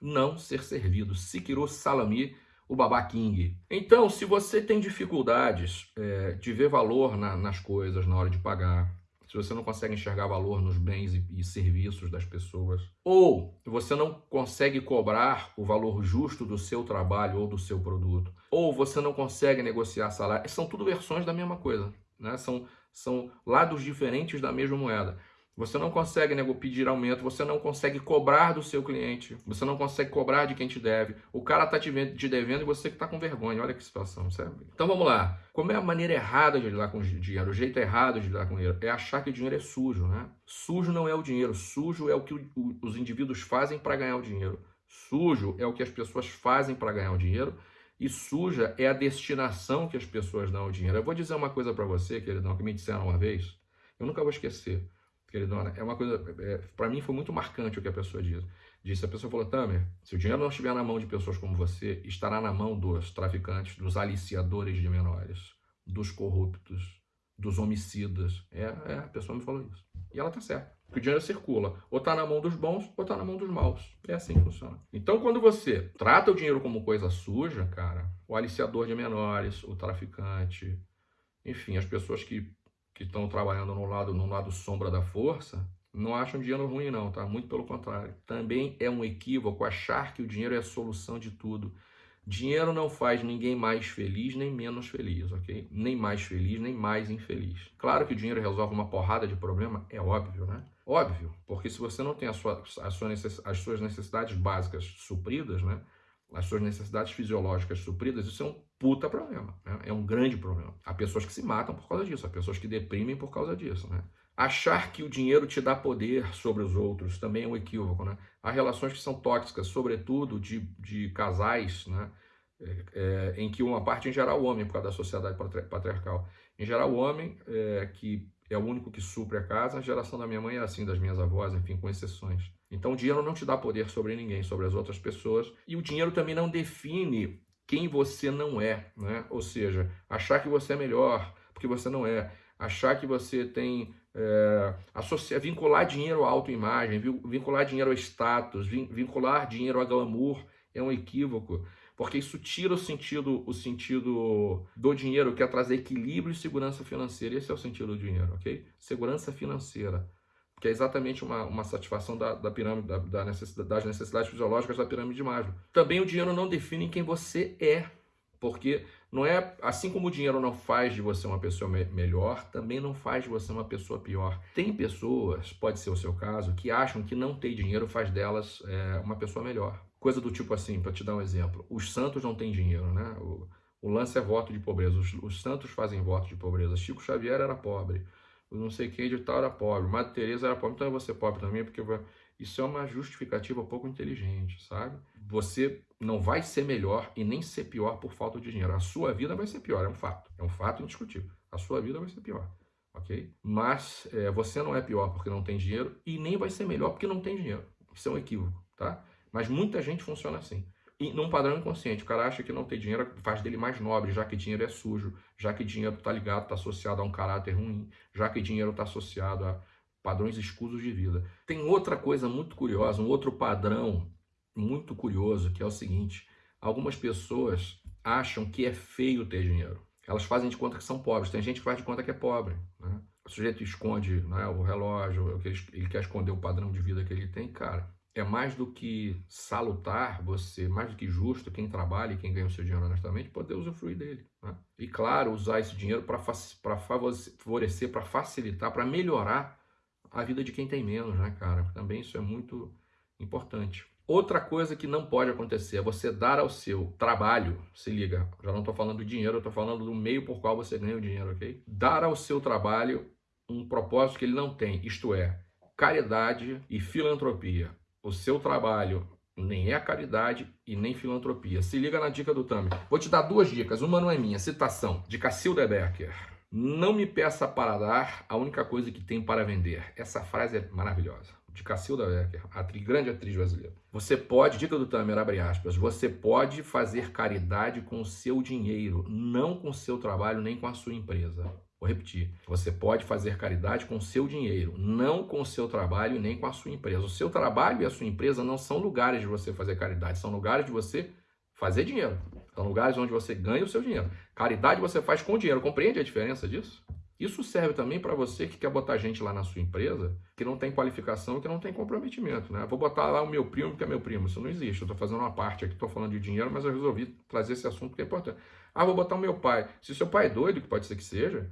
não ser servido. Sikiro Salami, o Baba King. Então, se você tem dificuldades é, de ver valor na, nas coisas na hora de pagar, se você não consegue enxergar valor nos bens e, e, serviços das pessoas, ou você não consegue cobrar o valor justo do seu trabalho ou do seu produto, ou você não consegue negociar salário, são tudo versões da mesma coisa, né? são, são lados diferentes da mesma moeda. Você não consegue nego, pedir aumento, você não consegue cobrar do seu cliente, você não consegue cobrar de quem te deve. O cara está te, devendo e você que está com vergonha. Olha que situação, sabe? Então vamos lá. Como é a maneira errada de lidar com o dinheiro? O jeito errado de lidar com o dinheiro é achar que o dinheiro é sujo, né? Sujo não é o dinheiro, sujo é o que o, o, os indivíduos fazem para ganhar o dinheiro. Sujo é o que as pessoas fazem para ganhar o dinheiro e suja é a destinação que as pessoas dão ao dinheiro. Eu vou dizer uma coisa para você, queridão, que me disseram uma vez, eu nunca vou esquecer queridona, é uma coisa, é, para mim foi muito marcante o que a pessoa diz. Disse, a pessoa falou, Tamer, se o dinheiro não estiver na mão de pessoas como você, estará na mão dos traficantes, dos aliciadores de menores, dos corruptos, dos homicidas. É, é, a pessoa me falou isso. E ela tá certa. Porque o dinheiro circula. Ou tá na mão dos bons, ou tá na mão dos maus. É assim que funciona. Então, quando você trata o dinheiro como coisa suja, cara, o aliciador de menores, o traficante, enfim, as pessoas que que estão trabalhando no lado, no lado sombra da força, não acham dinheiro ruim não, tá? Muito pelo contrário. Também é um equívoco achar que o dinheiro é a solução de tudo. Dinheiro não faz ninguém mais feliz nem menos feliz, ok? Nem mais feliz, nem mais infeliz. Claro que o dinheiro resolve uma porrada de problema, é óbvio, né? Óbvio, porque se você não tem a sua, a sua necess, as suas necessidades básicas supridas, né? As suas necessidades fisiológicas supridas, isso é um puta problema. Né? É um grande problema. Há pessoas que se matam por causa disso, há pessoas que deprimem por causa disso. Né? Achar que o dinheiro te dá poder sobre os outros também é um equívoco. Né? Há relações que são tóxicas, sobretudo de, de casais, né? é, é, em que uma parte em geral o homem, por causa da sociedade patriarcal. Em geral o homem, é, que é o único que supre a casa, a geração da minha mãe era assim, das minhas avós, enfim, com exceções. Então o dinheiro não te dá poder sobre ninguém, sobre as outras pessoas, e o dinheiro também não define quem você não é, né? Ou seja, achar que você é melhor porque você não é, achar que você tem é, associar, vincular dinheiro à autoimagem, vincular dinheiro ao status, vincular dinheiro a glamour é um equívoco, porque isso tira o sentido, o sentido do dinheiro, que é trazer equilíbrio e segurança financeira. Esse é o sentido do dinheiro, ok? Segurança financeira que é exatamente uma, uma satisfação da, da pirâmide, da, da necessidade, das necessidades fisiológicas da pirâmide de Maslow. Também o dinheiro não define quem você é, porque não é assim como o dinheiro não faz de você uma pessoa me melhor, também não faz de você uma pessoa pior. Tem pessoas, pode ser o seu caso, que acham que não ter dinheiro faz delas é, uma pessoa melhor. Coisa do tipo assim, para te dar um exemplo, os santos não têm dinheiro, né? O, o lance é voto de pobreza. Os, os santos fazem voto de pobreza. Chico Xavier era pobre não sei quem de tal era pobre, Madre Teresa era pobre, então eu vou ser pobre também, porque isso é uma justificativa pouco inteligente, sabe? Você não vai ser melhor e nem ser pior por falta de dinheiro. A sua vida vai ser pior, é um fato, é um fato indiscutível. A sua vida vai ser pior, ok? Mas é, você não é pior porque não tem dinheiro e nem vai ser melhor porque não tem dinheiro. Isso é um equívoco, tá? Mas muita gente funciona assim num padrão inconsciente. O cara acha que não ter dinheiro faz dele mais nobre, já que dinheiro é sujo, já que dinheiro está ligado, está associado a um caráter ruim, já que dinheiro está associado a padrões escusos de vida. Tem outra coisa muito curiosa, um outro padrão muito curioso, que é o seguinte: algumas pessoas acham que é feio ter dinheiro. Elas fazem de conta que são pobres. Tem gente que faz de conta que é pobre. Né? O sujeito esconde né, o relógio, ele quer esconder o padrão de vida que ele tem. Cara, é mais do que salutar você, mais do que justo, quem trabalha e quem ganha o seu dinheiro honestamente, poder usufruir dele. Né? E claro, usar esse dinheiro para favorecer, para facilitar, para melhorar a vida de quem tem menos, né, cara? Também isso é muito importante. Outra coisa que não pode acontecer é você dar ao seu trabalho, se liga, já não estou falando do dinheiro, estou falando do meio por qual você ganha o dinheiro, ok? Dar ao seu trabalho um propósito que ele não tem, isto é, caridade e filantropia o seu trabalho nem é caridade e nem filantropia. Se liga na dica do Tami. Vou te dar duas dicas. Uma não é minha, citação de Cacilda Becker. Não me peça para dar a única coisa que tem para vender. Essa frase é maravilhosa. De Cacilda Becker, atriz, grande atriz brasileira. Você pode, dica do Tamer, abre aspas, você pode fazer caridade com o seu dinheiro, não com o seu trabalho nem com a sua empresa. Vou repetir. Você pode fazer caridade com o seu dinheiro, não com o seu trabalho nem com a sua empresa. O seu trabalho e a sua empresa não são lugares de você fazer caridade, são lugares de você fazer dinheiro. São lugares onde você ganha o seu dinheiro. Caridade você faz com dinheiro. Compreende a diferença disso? Isso serve também para você que quer botar gente lá na sua empresa que não tem qualificação que não tem comprometimento. Né? Vou botar lá o meu primo, que é meu primo. Isso não existe. Eu estou fazendo uma parte aqui, estou falando de dinheiro, mas eu resolvi trazer esse assunto que é importante. Ah, vou botar o meu pai. Se seu pai é doido, que pode ser que seja,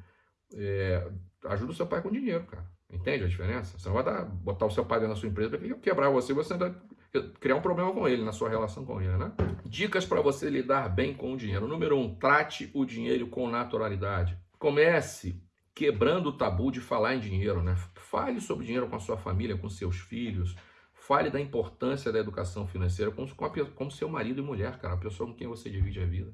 é, ajuda o seu pai com dinheiro, cara. Entende a diferença? Você não vai dar, botar o seu pai dentro da sua empresa para quebrar você, você ainda criar um problema com ele, na sua relação com ele, né? Dicas para você lidar bem com o dinheiro. Número um, trate o dinheiro com naturalidade. Comece quebrando o tabu de falar em dinheiro, né? Fale sobre dinheiro com a sua família, com seus filhos. Fale da importância da educação financeira com, com, a, com seu marido e mulher, cara, a pessoa com quem você divide a vida.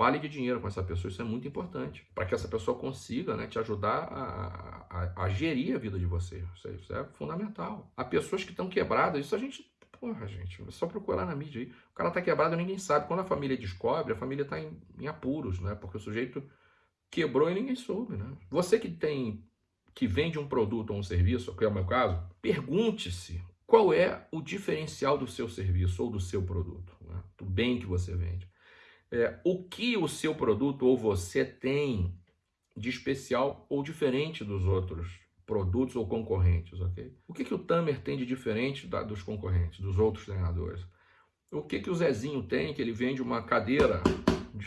Fale de dinheiro com essa pessoa, isso é muito importante, para que essa pessoa consiga né, te ajudar a, a, a gerir a vida de você. Isso é, isso é fundamental. Há pessoas que estão quebradas, isso a gente Porra, gente, é só procurar na mídia aí. O cara tá quebrado, ninguém sabe. Quando a família descobre, a família tá em, em, apuros, né? Porque o sujeito quebrou e ninguém soube, né? Você que tem, que vende um produto ou um serviço, que é o meu caso, pergunte-se qual é o diferencial do seu serviço ou do seu produto, né? do bem que você vende é, o que o seu produto ou você tem de especial ou diferente dos outros produtos ou concorrentes, ok? O que, que o Tamer tem de diferente da, dos concorrentes, dos outros treinadores? O que, que o Zezinho tem, que ele vende uma cadeira?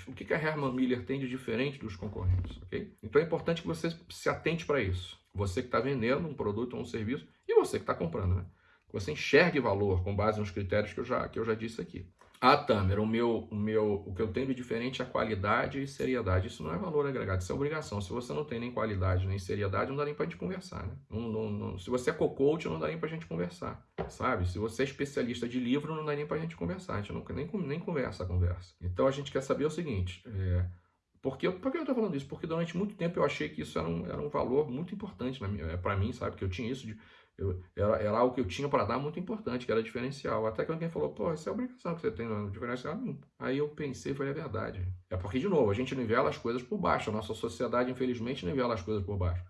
O que, que a Herman Miller tem de diferente dos concorrentes, ok? Então é importante que você se atente para isso. Você que está vendendo um produto ou um serviço e você que está comprando, né? Que você enxergue valor com base nos critérios que eu já, que eu já disse aqui. Ah, Tamer, o meu, o meu, o que eu tenho de diferente é qualidade e seriedade. Isso não é valor agregado, isso é obrigação. Se você não tem nem qualidade nem seriedade, não dá nem pra gente conversar, né? Não, não, não, se você é co-coach, não dá nem pra gente conversar, sabe? Se você é especialista de livro, não dá nem pra gente conversar. A gente não, nem, nem conversa a conversa. Então a gente quer saber o seguinte, é, porque, por que eu estou falando isso? Porque durante muito tempo eu achei que isso era um, era um valor muito importante para mim, sabe? Que eu tinha isso de eu, era, era algo que eu tinha para dar muito importante, que era diferencial. Até que alguém falou, pô, isso é obrigação que você tem no diferencial. Aí eu pensei, foi a verdade. É porque, de novo, a gente nivela as coisas por baixo. A nossa sociedade, infelizmente, nivela as coisas por baixo.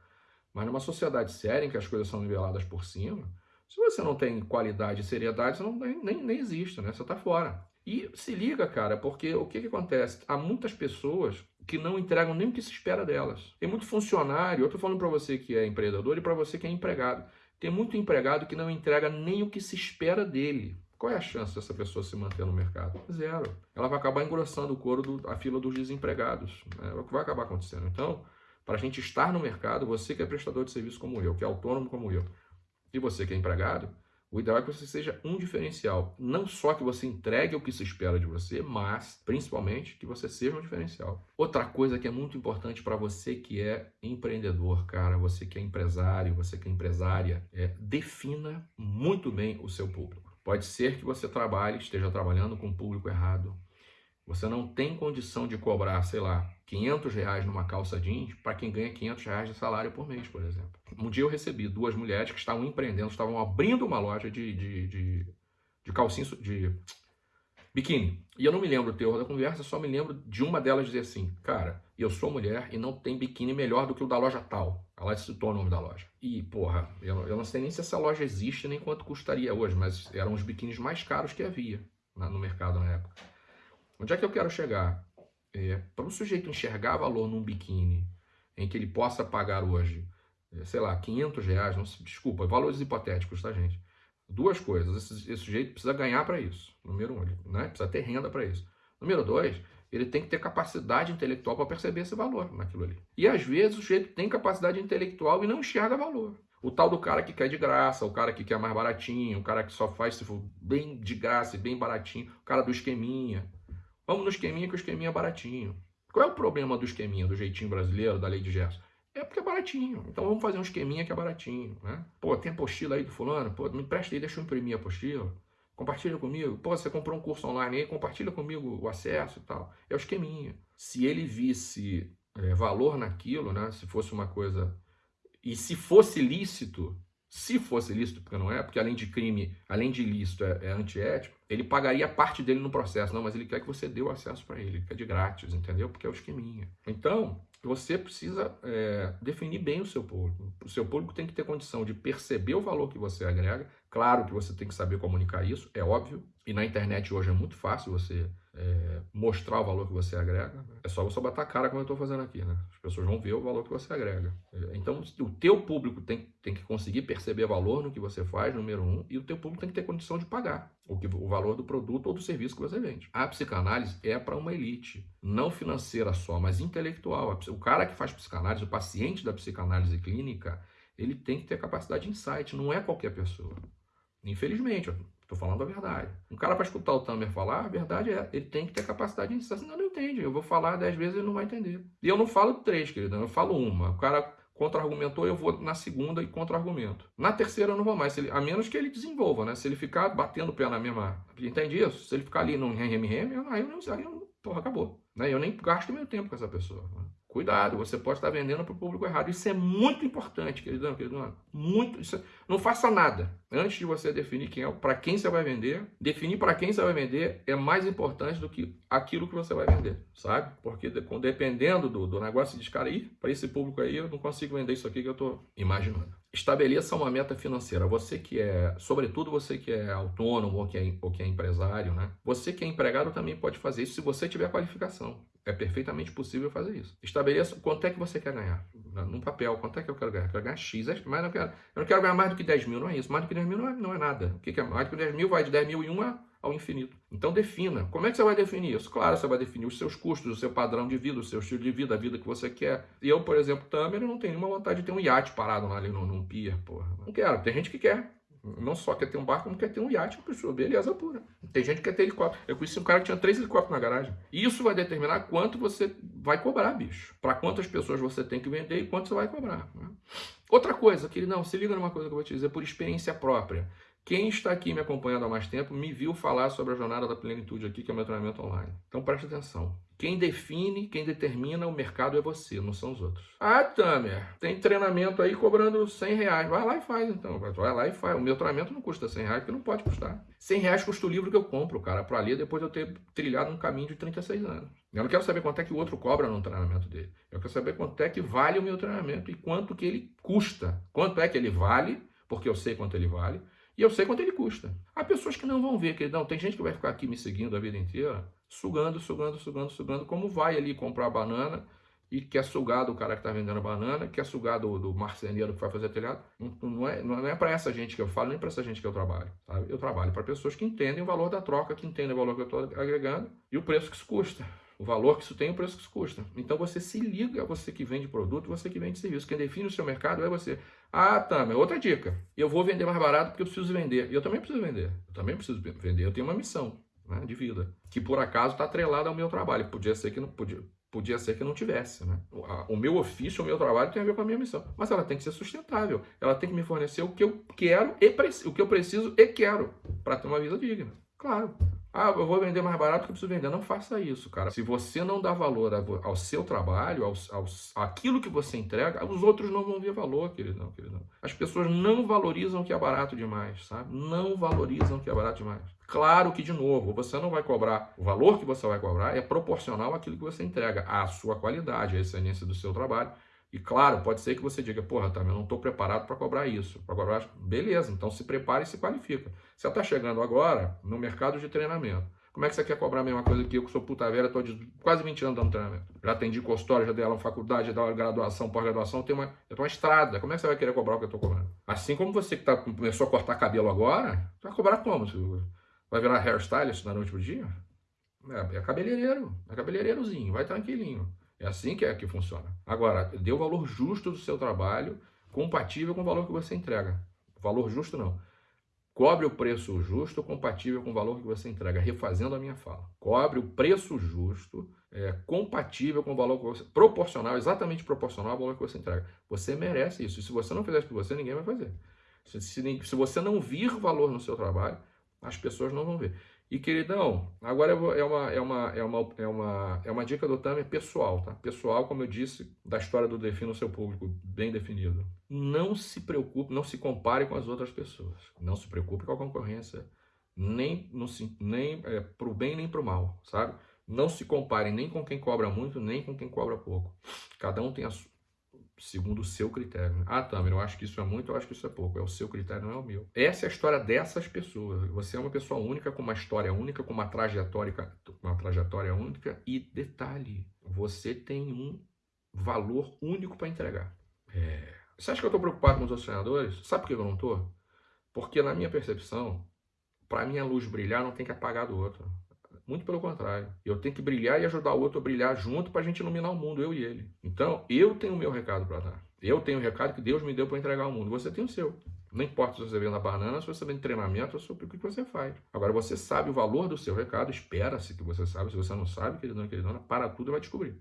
Mas numa sociedade séria, em que as coisas são niveladas por cima, se você não tem qualidade e seriedade, você não, nem, nem existe, né? Você está fora. E se liga, cara, porque o que, que acontece? Há muitas pessoas que não entregam nem o que se espera delas. Tem muito funcionário, eu estou falando para você que é empreendedor e para você que é empregado. Tem muito empregado que não entrega nem o que se espera dele. Qual é a chance dessa pessoa se manter no mercado? Zero. Ela vai acabar engrossando o couro, do, a fila dos desempregados. Né? É o que vai acabar acontecendo. Então, para a gente estar no mercado, você que é prestador de serviço como eu, que é autônomo como eu, e você que é empregado, o ideal é que você seja um diferencial. Não só que você entregue o que se espera de você, mas principalmente que você seja um diferencial. Outra coisa que é muito importante para você que é empreendedor, cara, você que é empresário, você que é empresária, é defina muito bem o seu público. Pode ser que você trabalhe, esteja trabalhando com o público errado. Você não tem condição de cobrar, sei lá, 500 reais numa calça jeans para quem ganha 500 reais de salário por mês, por exemplo. Um dia eu recebi duas mulheres que estavam empreendendo, estavam abrindo uma loja de, de, de, de calcinha, de biquíni. E eu não me lembro o teor da conversa, só me lembro de uma delas dizer assim, cara, eu sou mulher e não tem biquíni melhor do que o da loja tal. Ela citou o nome da loja. E, porra, eu, eu não sei nem se essa loja existe nem quanto custaria hoje, mas eram os biquínis mais caros que havia no mercado na época. Onde é que eu quero chegar? É, para o sujeito enxergar valor num biquíni em que ele possa pagar hoje, é, sei lá, 500 reais, não, desculpa, valores hipotéticos, tá, gente? Duas coisas, esse, esse sujeito precisa ganhar para isso, número um, né? precisa ter renda para isso. Número dois, ele tem que ter capacidade intelectual para perceber esse valor naquilo ali. E às vezes o sujeito tem capacidade intelectual e não enxerga valor. O tal do cara que quer de graça, o cara que quer mais baratinho, o cara que só faz se for bem de graça e bem baratinho, o cara do esqueminha. Vamos no esqueminha que o esqueminha é baratinho. Qual é o problema do esqueminha, do jeitinho brasileiro, da lei de Gerson? É porque é baratinho. Então vamos fazer um esqueminha que é baratinho, né? Pô, tem apostila aí do fulano? Pô, me presta aí, deixa eu imprimir a apostila. Compartilha comigo. Pô, você comprou um curso online aí, compartilha comigo o acesso e tal. É o esqueminha. Se ele visse é, valor naquilo, né? Se fosse uma coisa... E se fosse lícito, se fosse lícito, porque não é, porque além de crime, além de ilícito, é, é antiético, ele pagaria parte dele no processo. Não, mas ele quer que você dê o acesso para ele, ele quer de grátis, entendeu? Porque é o esqueminha. Então, você precisa é, definir bem o seu público. O seu público tem que ter condição de perceber o valor que você agrega. Claro que você tem que saber comunicar isso, é óbvio. E na internet hoje é muito fácil você é, mostrar o valor que você agrega, né? é só você botar a cara como eu estou fazendo aqui, né? As pessoas vão ver o valor que você agrega. É, então, o teu público tem, tem que conseguir perceber valor no que você faz, número um, e o teu público tem que ter condição de pagar o, que, o valor do produto ou do serviço que você vende. A psicanálise é para uma elite, não financeira só, mas intelectual. O cara que faz psicanálise, o paciente da psicanálise clínica, ele tem que ter capacidade de insight, não é qualquer pessoa. Infelizmente, Estou falando a verdade. Um cara para escutar o Tamer falar, a verdade é, ele tem que ter capacidade de insight. Senão não entende. Eu vou falar dez vezes e ele não vai entender. E eu não falo três, querido. Eu falo uma. O cara contra-argumentou, eu vou na segunda e contra-argumento. Na terceira eu não vou mais, ele, a menos que ele desenvolva, né? Se ele ficar batendo o pé na mesma... Entende isso? Se ele ficar ali num rem-rem, aí eu não... Aí eu, porra, acabou. Né? Eu nem gasto meu tempo com essa pessoa. Né? Cuidado, você pode estar vendendo para o público errado. Isso é muito importante, queridão, queridão. Muito. Isso, é, não faça nada. Antes de você definir quem é, para quem você vai vender, definir para quem você vai vender é mais importante do que aquilo que você vai vender, sabe? Porque dependendo do, do negócio de cara aí, para esse público aí, eu não consigo vender isso aqui que eu estou imaginando. Estabeleça uma meta financeira. Você que é, sobretudo você que é autônomo ou que é, ou que é empresário, né? Você que é empregado também pode fazer isso se você tiver qualificação. É perfeitamente possível fazer isso. Estabeleça quanto é que você quer ganhar. Num papel, quanto é que eu quero ganhar? Eu quero ganhar X, é, mas não quero, eu não quero ganhar mais do que 10 mil, não é isso. Mais do que 10 mil não é, não é nada. O que, é mais do que 10 mil? Vai de 10 mil e 1 ao infinito. Então defina. Como é que você vai definir isso? Claro, você vai definir os seus custos, o seu padrão de vida, o seu estilo de vida, a vida que você quer. E eu, por exemplo, eu não tenho nenhuma vontade de ter um iate parado ali num, num pier, porra. Não quero. Tem gente que quer. Não só quer ter um barco, como quer ter um iate, pessoa, beleza pura. Tem gente que quer ter helicóptero. Eu conheci um cara que tinha três helicópteros na garagem. E isso vai determinar quanto você vai cobrar, bicho. Para quantas pessoas você tem que vender e quanto você vai cobrar. Né? Outra coisa, que não, se liga numa coisa que eu vou te dizer por experiência própria. Quem está aqui me acompanhando há mais tempo me viu falar sobre a jornada da plenitude aqui, que é o meu treinamento online. Então preste atenção. Quem define, quem determina o mercado é você, não são os outros. Ah, Tamer, tem treinamento aí cobrando 100 reais. Vai lá e faz então. Vai lá e faz. O meu treinamento não custa 100 reais, porque não pode custar. 100 reais custa o livro que eu compro, cara, para ler depois de eu ter trilhado um caminho de 36 anos. Eu não quero saber quanto é que o outro cobra no treinamento dele. Eu quero saber quanto é que vale o meu treinamento e quanto que ele custa. Quanto é que ele vale, porque eu sei quanto ele vale e eu sei quanto ele custa. Há pessoas que não vão ver, que não, tem gente que vai ficar aqui me seguindo a vida inteira, sugando, sugando, sugando, sugando, como vai ali comprar banana e quer sugar do cara que está vendendo a banana, quer sugar do, do marceneiro que vai fazer telhado. Não, não é, não é para essa gente que eu falo, nem para essa gente que eu trabalho. Sabe? Eu trabalho para pessoas que entendem o valor da troca, que entendem o valor que eu estou agregando e o preço que isso custa o valor que isso tem e o preço que isso custa. Então você se liga, você que vende produto, você que vende serviço. Quem define o seu mercado é você. Ah, mas outra dica. Eu vou vender mais barato porque eu preciso vender. E eu também preciso vender. Eu também preciso vender. Eu tenho uma missão né, de vida, que por acaso está atrelada ao meu trabalho. Podia ser que não podia. Podia ser que não tivesse, né? O meu ofício, o meu trabalho tem a ver com a minha missão. Mas ela tem que ser sustentável. Ela tem que me fornecer o que eu quero e o que eu preciso e quero para ter uma vida digna. Claro. Ah, eu vou vender mais barato que eu preciso vender. Não faça isso, cara. Se você não dá valor ao seu trabalho, ao, ao, àquilo que você entrega, os outros não vão ver valor, queridão, queridão. As pessoas não valorizam o que é barato demais, sabe? Não valorizam o que é barato demais. Claro que, de novo, você não vai cobrar, o valor que você vai cobrar é proporcional àquilo que você entrega, à sua qualidade, à excelência do seu trabalho. E claro, pode ser que você diga, porra, tá, eu não estou preparado para cobrar isso. Para cobrar, beleza, então se prepare e se qualifica. Você está chegando agora no mercado de treinamento. Como é que você quer cobrar a mesma coisa que eu, que sou puta velha, estou quase 20 anos dando treinamento? Já atendi consultório, já dei aula na faculdade, já dei aula graduação, pós-graduação, eu uma, eu tenho uma estrada. Como é que você vai querer cobrar o que eu estou cobrando? Assim como você que tá, começou a cortar cabelo agora, vai cobrar como? Vai virar hairstylist na noite pro dia? É, é cabeleireiro, é cabeleireirozinho, vai tranquilinho. É assim que é que funciona. Agora, dê o valor justo do seu trabalho, compatível com o valor que você entrega. Valor justo não. Cobre o preço justo compatível com o valor que você entrega. Refazendo a minha fala. Cobre o preço justo é, compatível com o valor que você... Proporcional, exatamente proporcional ao valor que você entrega. Você merece isso. E se você não fizer isso por você, ninguém vai fazer. Se, se, se você não vir valor no seu trabalho, as pessoas não vão ver. E queridão, agora é, uma, é, uma, é, uma, é, uma, é uma dica do Tamer pessoal, tá? Pessoal, como eu disse, da história do Defina o Seu Público, bem definido. Não se preocupe, não se compare com as outras pessoas. Não se preocupe com a concorrência, nem, no, nem é, para o bem nem para o mal, sabe? Não se compare nem com quem cobra muito, nem com quem cobra pouco. Cada um tem a, segundo o seu critério. Ah, Tamer, eu acho que isso é muito, eu acho que isso é pouco. É o seu critério, não é o meu. Essa é a história dessas pessoas. Você é uma pessoa única, com uma história única, com uma trajetória, uma trajetória única. E detalhe, você tem um valor único para entregar. É... Você acha que eu estou preocupado com os outros? Sabe por que eu não estou? Porque na minha percepção, para minha luz brilhar, não tem que apagar do outro. Muito pelo contrário. Eu tenho que brilhar e ajudar o outro a brilhar junto para a gente iluminar o mundo, eu e ele. Então, eu tenho o meu recado para dar. Eu tenho o recado que Deus me deu para entregar ao mundo. Você tem o seu. Não importa se você vem na banana, se você vem de treinamento, sobre o que você faz. Agora, você sabe o valor do seu recado, espera-se que você sabe. Se você não sabe, queridão, queridona, para tudo e vai descobrir.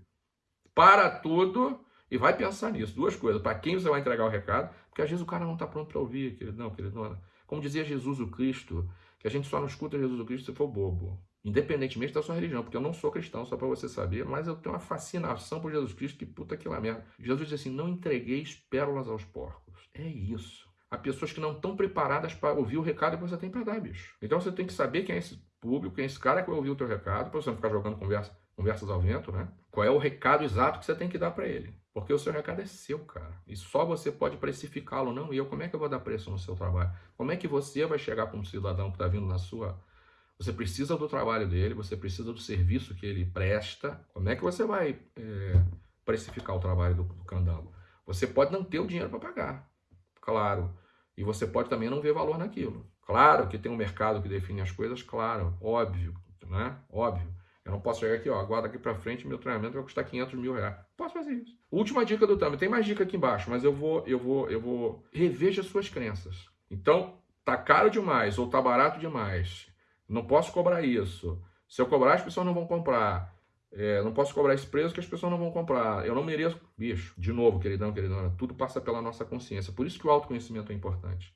Para tudo e vai pensar nisso. Duas coisas. Para quem você vai entregar o recado, porque às vezes o cara não está pronto para ouvir, queridão, queridona. Como dizia Jesus o Cristo, que a gente só não escuta Jesus o Cristo se for bobo independentemente da sua religião, porque eu não sou cristão, só para você saber, mas eu tenho uma fascinação por Jesus Cristo, que puta que lá merda. Jesus diz assim: não entregueis pérolas aos porcos. É isso. Há pessoas que não estão preparadas para ouvir o recado que você tem para dar, bicho. Então você tem que saber quem é esse público, quem é esse cara que vai ouvir o teu recado, para você não ficar jogando conversa, conversas ao vento, né? Qual é o recado exato que você tem que dar para ele. Porque o seu recado é seu, cara. E só você pode precificá-lo, não eu. Como é que eu vou dar preço no seu trabalho? Como é que você vai chegar para um cidadão que está vindo na sua você precisa do trabalho dele, você precisa do serviço que ele presta. Como é que você vai é, precificar o trabalho do, do candango? Você pode não ter o dinheiro para pagar, claro. E você pode também não ver valor naquilo. Claro que tem um mercado que define as coisas, claro, óbvio, né? Óbvio. Eu não posso chegar aqui, ó, agora daqui para frente meu treinamento vai custar 500 mil reais. Posso fazer isso. Última dica do Tami, tem mais dica aqui embaixo, mas eu vou, eu vou, eu vou reveja suas crenças. Então, tá caro demais ou tá barato demais, não posso cobrar isso. Se eu cobrar, as pessoas não vão comprar. É, não posso cobrar esse preço que as pessoas não vão comprar. Eu não mereço. Bicho, de novo, queridão, queridona, tudo passa pela nossa consciência. Por isso que o autoconhecimento é importante.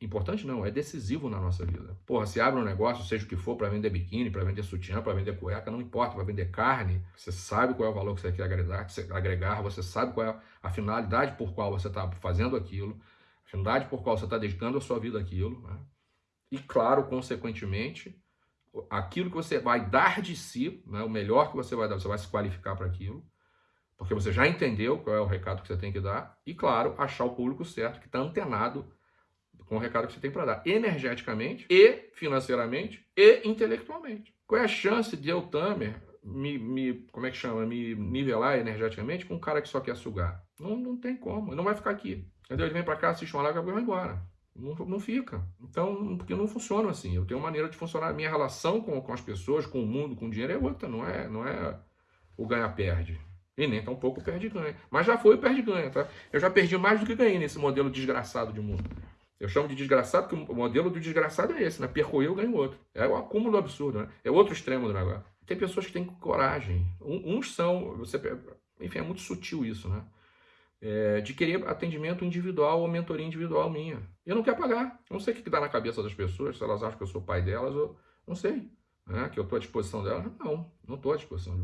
Importante não, é decisivo na nossa vida. Porra, se abre um negócio, seja o que for, para vender biquíni, para vender sutiã, para vender cueca, não importa, para vender carne, você sabe qual é o valor que você quer agregar, agregar você sabe qual é a finalidade por qual você está fazendo aquilo, a finalidade por qual você está dedicando a sua vida àquilo. Né? E claro, consequentemente, aquilo que você vai dar de si, né, o melhor que você vai dar, você vai se qualificar para aquilo, porque você já entendeu qual é o recado que você tem que dar, e claro, achar o público certo que está antenado com o recado que você tem para dar, energeticamente e financeiramente e intelectualmente. Qual é a chance de eu, Tamer, me, me, como é que chama, me nivelar energeticamente com um cara que só quer sugar? Não, não tem como, ele não vai ficar aqui. Entendeu? Ele vem para cá, assiste uma live e vai embora. Não, não fica. Então, porque não funciona assim. Eu tenho uma maneira de funcionar. Minha relação com, com as pessoas, com o mundo, com o dinheiro é outra. Não é, não é o ganha-perde. E nem tampouco perde-ganha. Mas já foi o perde-ganha, tá? Eu já perdi mais do que ganhei nesse modelo desgraçado de mundo. Eu chamo de desgraçado porque o modelo do desgraçado é esse, né? Perco eu, ganho outro. É o acúmulo absurdo, né? É outro extremo do negócio. Tem pessoas que têm coragem. Uns são, você, enfim, é muito sutil isso, né? É, de querer atendimento individual ou mentoria individual minha. Eu não quero pagar. Não sei o que dá na cabeça das pessoas, se elas acham que eu sou pai delas ou não sei. Né? Que eu estou à disposição delas. Não, não estou à disposição.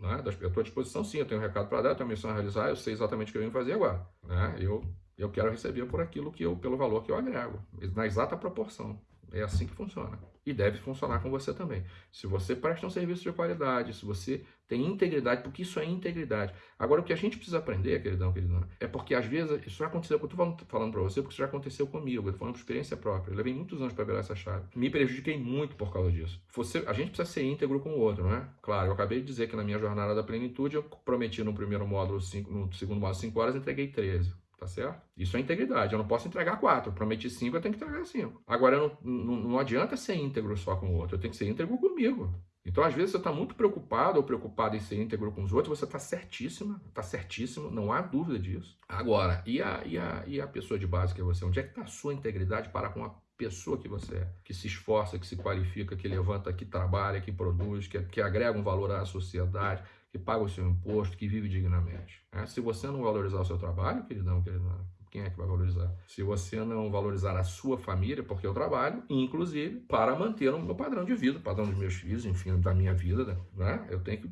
Né? Eu estou à disposição sim, eu tenho um recado para dar, eu tenho uma missão a realizar, eu sei exatamente o que eu venho fazer agora. Né? Eu eu quero receber por aquilo que eu, pelo valor que eu agrego, na exata proporção. É assim que funciona. E deve funcionar com você também. Se você presta um serviço de qualidade, se você tem integridade, porque isso é integridade. Agora, o que a gente precisa aprender, queridão, queridona, é porque às vezes isso já aconteceu, eu estou falando, para você, porque isso já aconteceu comigo, eu estou falando por experiência própria. Eu levei muitos anos para virar essa chave. Me prejudiquei muito por causa disso. Você, a gente precisa ser íntegro com o outro, não é? Claro, eu acabei de dizer que na minha jornada da plenitude, eu prometi no primeiro módulo, cinco, no segundo módulo, 5 horas, entreguei 13 tá certo? Isso é integridade. Eu não posso entregar quatro. Prometi cinco, eu tenho que entregar cinco. Agora, não, não, não adianta ser íntegro só com o outro. Eu tenho que ser íntegro comigo. Então, às vezes, você está muito preocupado ou preocupado em ser íntegro com os outros, você está certíssima, está certíssimo, não há dúvida disso. Agora, e a, e, a, e a pessoa de base que é você? Onde é que está a sua integridade para com a pessoa que você é? Que se esforça, que se qualifica, que levanta, que trabalha, que produz, que, que agrega um valor à sociedade, que paga o seu imposto, que vive dignamente. É, se você não valorizar o seu trabalho, queridão, queridão, quem é que vai valorizar? Se você não valorizar a sua família, porque eu trabalho, inclusive, para manter o meu padrão de vida, o padrão dos meus filhos, enfim, da minha vida, né? Eu tenho que.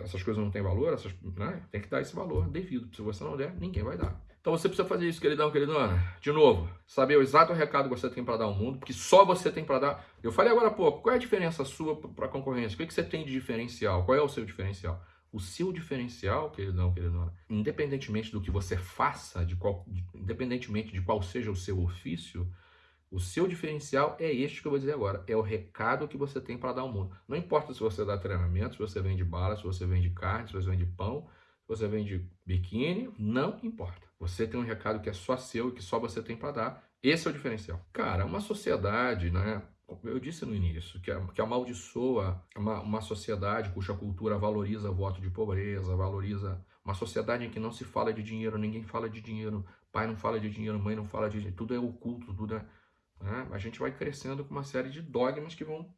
Essas coisas não têm valor, essas, né? tem que dar esse valor devido. Se você não der, ninguém vai dar. Então você precisa fazer isso, queridão, queridona. De novo, saber o exato recado que você tem para dar ao mundo, porque só você tem para dar. Eu falei agora há pouco, qual é a diferença sua para a concorrência? O que, que você tem de diferencial? Qual é o seu diferencial? O seu diferencial, queridão, queridona, independentemente do que você faça, de qual, independentemente de qual seja o seu ofício, o seu diferencial é este que eu vou dizer agora. É o recado que você tem para dar ao mundo. Não importa se você dá treinamento, se você vende bala, se você vende carne, se você vende pão, se você vende biquíni, não importa. Você tem um recado que é só seu e que só você tem para dar. Esse é o diferencial. Cara, uma sociedade, né? Eu disse no início que, que amaldiçoa uma, uma sociedade cuja cultura valoriza voto de pobreza, valoriza uma sociedade em que não se fala de dinheiro, ninguém fala de dinheiro, pai não fala de dinheiro, mãe não fala de dinheiro, tudo é oculto, tudo é. Né? A gente vai crescendo com uma série de dogmas que vão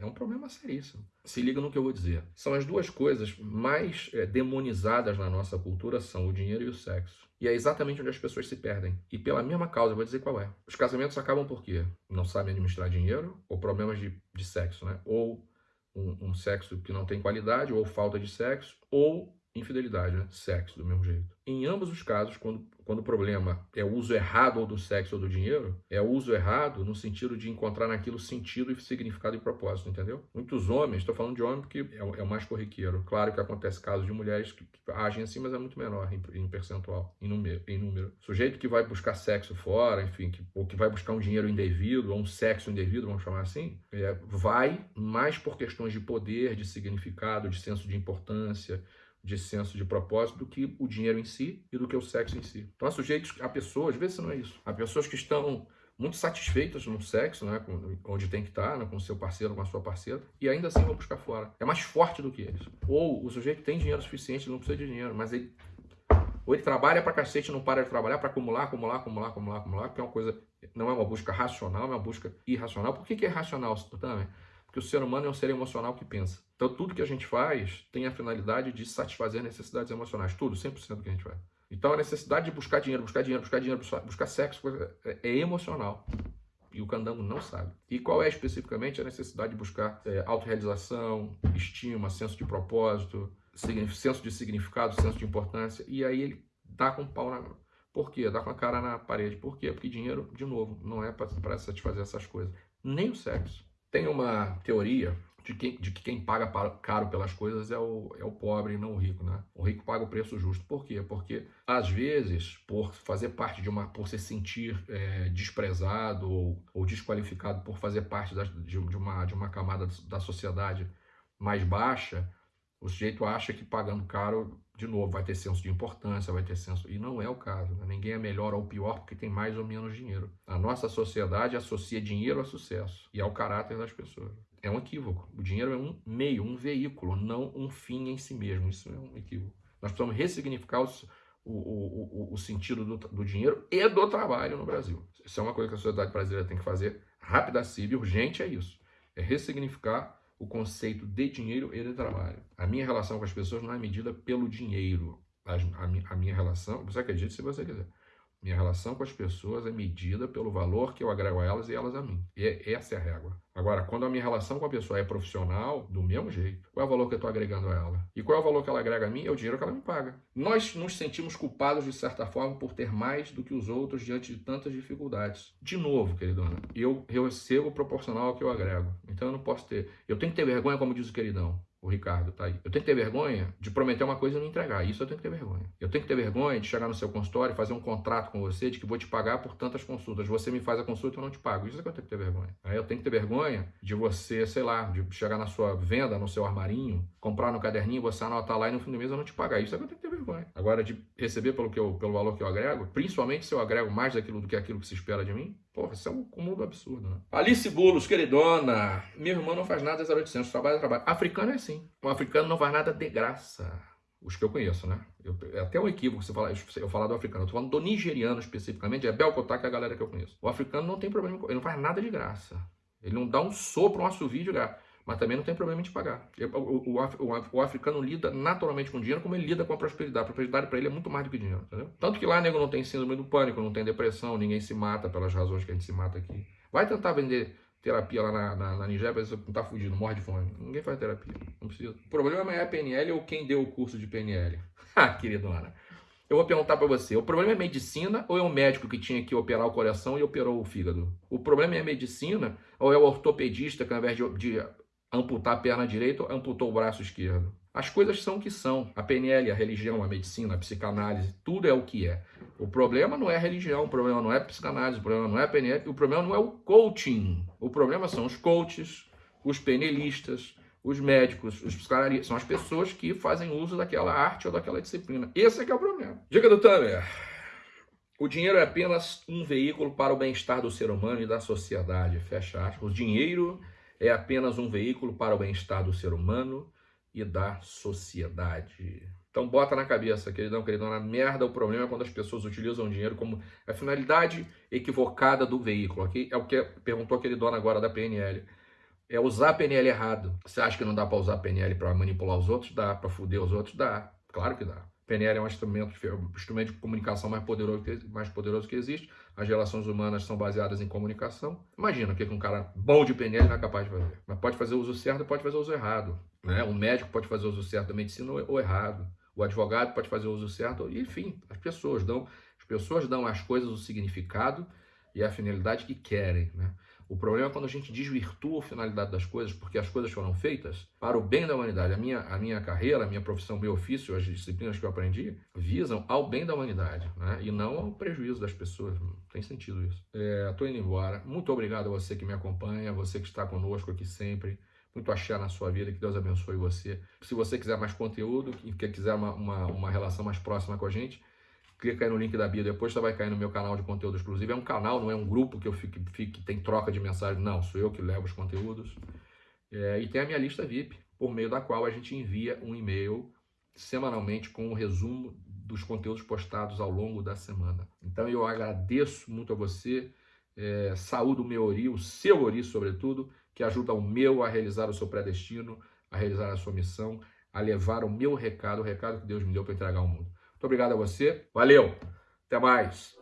é um problema seríssimo. Se liga no que eu vou dizer. São as duas coisas mais é, demonizadas na nossa cultura são o dinheiro e o sexo. E é exatamente onde as pessoas se perdem. E pela mesma causa, eu vou dizer qual é. Os casamentos acabam por quê? Não sabem administrar dinheiro ou problemas de, de sexo, né? Ou um, um sexo que não tem qualidade, ou falta de sexo, ou infidelidade, né? Sexo, do mesmo jeito. Em ambos os casos, quando quando o problema é o uso errado ou do sexo ou do dinheiro, é o uso errado no sentido de encontrar naquilo sentido e significado e propósito, entendeu? Muitos homens, estou falando de homem porque é, é, o mais corriqueiro. Claro que acontece casos de mulheres que, que agem assim, mas é muito menor em, em, percentual, em número, em número. Sujeito que vai buscar sexo fora, enfim, que, ou que vai buscar um dinheiro indevido, ou um sexo indevido, vamos chamar assim, é, vai mais por questões de poder, de significado, de senso de importância, de senso de propósito do que o dinheiro em si e do que o sexo em si. Então há sujeitos, há pessoas, às vezes não é isso, há pessoas que estão muito satisfeitas no sexo, né, onde tem que estar, né, com seu parceiro, com a sua parceira, e ainda assim vão buscar fora. É mais forte do que eles. Ou o sujeito tem dinheiro suficiente, não precisa de dinheiro, mas ele ou ele trabalha pra cacete, não para de trabalhar para acumular, acumular, acumular, acumular, acumular, que é uma coisa não é uma busca racional, é uma busca irracional. Por que, que é irracional também? Porque o ser humano é um ser emocional que pensa. Então, tudo que a gente faz tem a finalidade de satisfazer necessidades emocionais. Tudo, 100% do que a gente faz. Então, a necessidade de buscar dinheiro, buscar dinheiro, buscar dinheiro, buscar sexo é, é emocional. E o candango não sabe. E qual é especificamente a necessidade de buscar é, autorrealização, estima, senso de propósito, senso de significado, senso de importância. E aí ele dá com o pau na. Por quê? Dá com a cara na parede. Por quê? Porque dinheiro, de novo, não é para satisfazer essas coisas. Nem o sexo. Tem uma teoria de que, de que quem paga caro pelas coisas é o, é o pobre e não o rico, né? O rico paga o preço justo. Por quê? Porque, às vezes, por fazer parte de uma... por se sentir é, desprezado ou, ou, desqualificado por fazer parte da, de, de, uma, de uma camada da sociedade mais baixa, o sujeito acha que pagando caro, de novo, vai ter senso de importância, vai ter senso... E não é o caso. Né? Ninguém é melhor ou pior porque tem mais ou menos dinheiro. A nossa sociedade associa dinheiro a sucesso e ao caráter das pessoas. É um equívoco. O dinheiro é um meio, um veículo, não um fim em si mesmo. Isso é um equívoco. Nós precisamos ressignificar o, o, o, o, sentido do, do, dinheiro e do trabalho no Brasil. Isso é uma coisa que a sociedade brasileira tem que fazer rápida, e urgente, é isso. É ressignificar o conceito de dinheiro e de trabalho. A minha relação com as pessoas não é medida pelo dinheiro. A, a, a minha relação, você acredita se você quiser. Minha relação com as pessoas é medida pelo valor que eu agrego a elas e elas a mim. E é, essa é a régua. Agora, quando a minha relação com a pessoa é profissional, do mesmo jeito, qual é o valor que eu estou agregando a ela? E qual é o valor que ela agrega a mim? É o dinheiro que ela me paga. Nós nos sentimos culpados, de certa forma, por ter mais do que os outros diante de tantas dificuldades. De novo, queridona, eu, eu recebo proporcional ao que eu agrego. Então eu não posso ter... Eu tenho que ter vergonha, como diz o queridão. O Ricardo tá aí. Eu tenho que ter vergonha de prometer uma coisa e não entregar. Isso eu tenho que ter vergonha. Eu tenho que ter vergonha de chegar no seu consultório e fazer um contrato com você de que vou te pagar por tantas consultas. Você me faz a consulta e eu não te pago. Isso é que eu tenho que ter vergonha. Aí eu tenho que ter vergonha de você, sei lá, de chegar na sua venda, no seu armarinho, comprar no caderninho, você anotar lá e no fim do mês eu não te pagar. Isso é que eu tenho que ter vergonha. Agora, de receber pelo, que eu, pelo valor que eu agrego, principalmente se eu agrego mais daquilo do que aquilo que se espera de mim, Porra, isso é um cúmulo absurdo, né? Alice Bulos, queridona, meu irmão não faz nada 0800, trabalha, trabalha. Africano é assim. O africano não faz nada de graça. Os que eu conheço, né? Eu, é até um equívoco você falar, eu falar do africano. Eu tô falando do nigeriano especificamente, é Belcotá, que é a galera que eu conheço. O africano não tem problema, ele não faz nada de graça. Ele não dá um sopro, um assovio de graça mas também não tem problema em te pagar. O, o, o, o, africano lida naturalmente com dinheiro como ele lida com a prosperidade. A prosperidade para ele é muito mais do que dinheiro, entendeu? Tanto que lá nego não tem síndrome do pânico, não tem depressão, ninguém se mata pelas razões que a gente se mata aqui. Vai tentar vender terapia lá na, na, na Nigéria, você não tá fugindo, morre de fome. Ninguém faz terapia, não precisa. O problema é a PNL ou quem deu o curso de PNL. ah, queridona. Eu vou perguntar para você, o problema é medicina ou é o médico que tinha que operar o coração e operou o fígado? O problema é medicina ou é o ortopedista que ao invés de, de amputar a perna direita, amputou o braço esquerdo. As coisas são o que são. A PNL, a religião, a medicina, a psicanálise, tudo é o que é. O problema não é a religião, o problema não é a psicanálise, o problema não é a PNL, o problema não é o coaching. O problema são os coaches, os penelistas, os médicos, os psicanalistas, são as pessoas que fazem uso daquela arte ou daquela disciplina. Esse é que é o problema. Dica do Tamer. O dinheiro é apenas um veículo para o bem-estar do ser humano e da sociedade. Fecha aspas. O dinheiro é apenas um veículo para o bem-estar do ser humano e da sociedade. Então bota na cabeça, queridão, queridão, na merda o problema é quando as pessoas utilizam o dinheiro como a finalidade equivocada do veículo. Aqui é o que perguntou aquele dono agora da PNL. É usar a PNL errado. Você acha que não dá para usar a PNL para manipular os outros? Dá. Para fuder os outros? Dá. Claro que dá. PNL é um instrumento, um instrumento de comunicação mais poderoso, mais poderoso que existe. As relações humanas são baseadas em comunicação. Imagina o que um cara bom de PNL não é capaz de fazer. Mas pode fazer o uso certo pode fazer o uso errado. Né? O médico pode fazer o uso certo da medicina ou errado. O advogado pode fazer o uso certo. Enfim, as pessoas dão, as pessoas dão às coisas o significado e a finalidade que querem. Né? O problema é quando a gente desvirtua a finalidade das coisas, porque as coisas foram feitas para o bem da humanidade. A minha, a minha carreira, a minha profissão, meu ofício, as disciplinas que eu aprendi, visam ao bem da humanidade, né? e não ao prejuízo das pessoas. Não tem sentido isso. Estou é, indo embora. Muito obrigado a você que me acompanha, você que está conosco aqui sempre. Muito axé na sua vida, que Deus abençoe você. Se você quiser mais conteúdo, e quiser uma, uma, uma relação mais próxima com a gente, clica aí no link da bio, depois você vai cair no meu canal de conteúdo exclusivo. É um canal, não é um grupo que eu fique, fique tem troca de mensagem, não, sou eu que levo os conteúdos. É, e tem a minha lista VIP, por meio da qual a gente envia um e-mail semanalmente com o um resumo dos conteúdos postados ao longo da semana. Então eu agradeço muito a você é, saúdo o meu ori, o seu ori, sobretudo, que ajuda o meu a realizar o seu predestino, a realizar a sua missão, a levar o meu recado, o recado que Deus me deu para entregar ao mundo. Muito obrigado a você. Valeu. Até mais.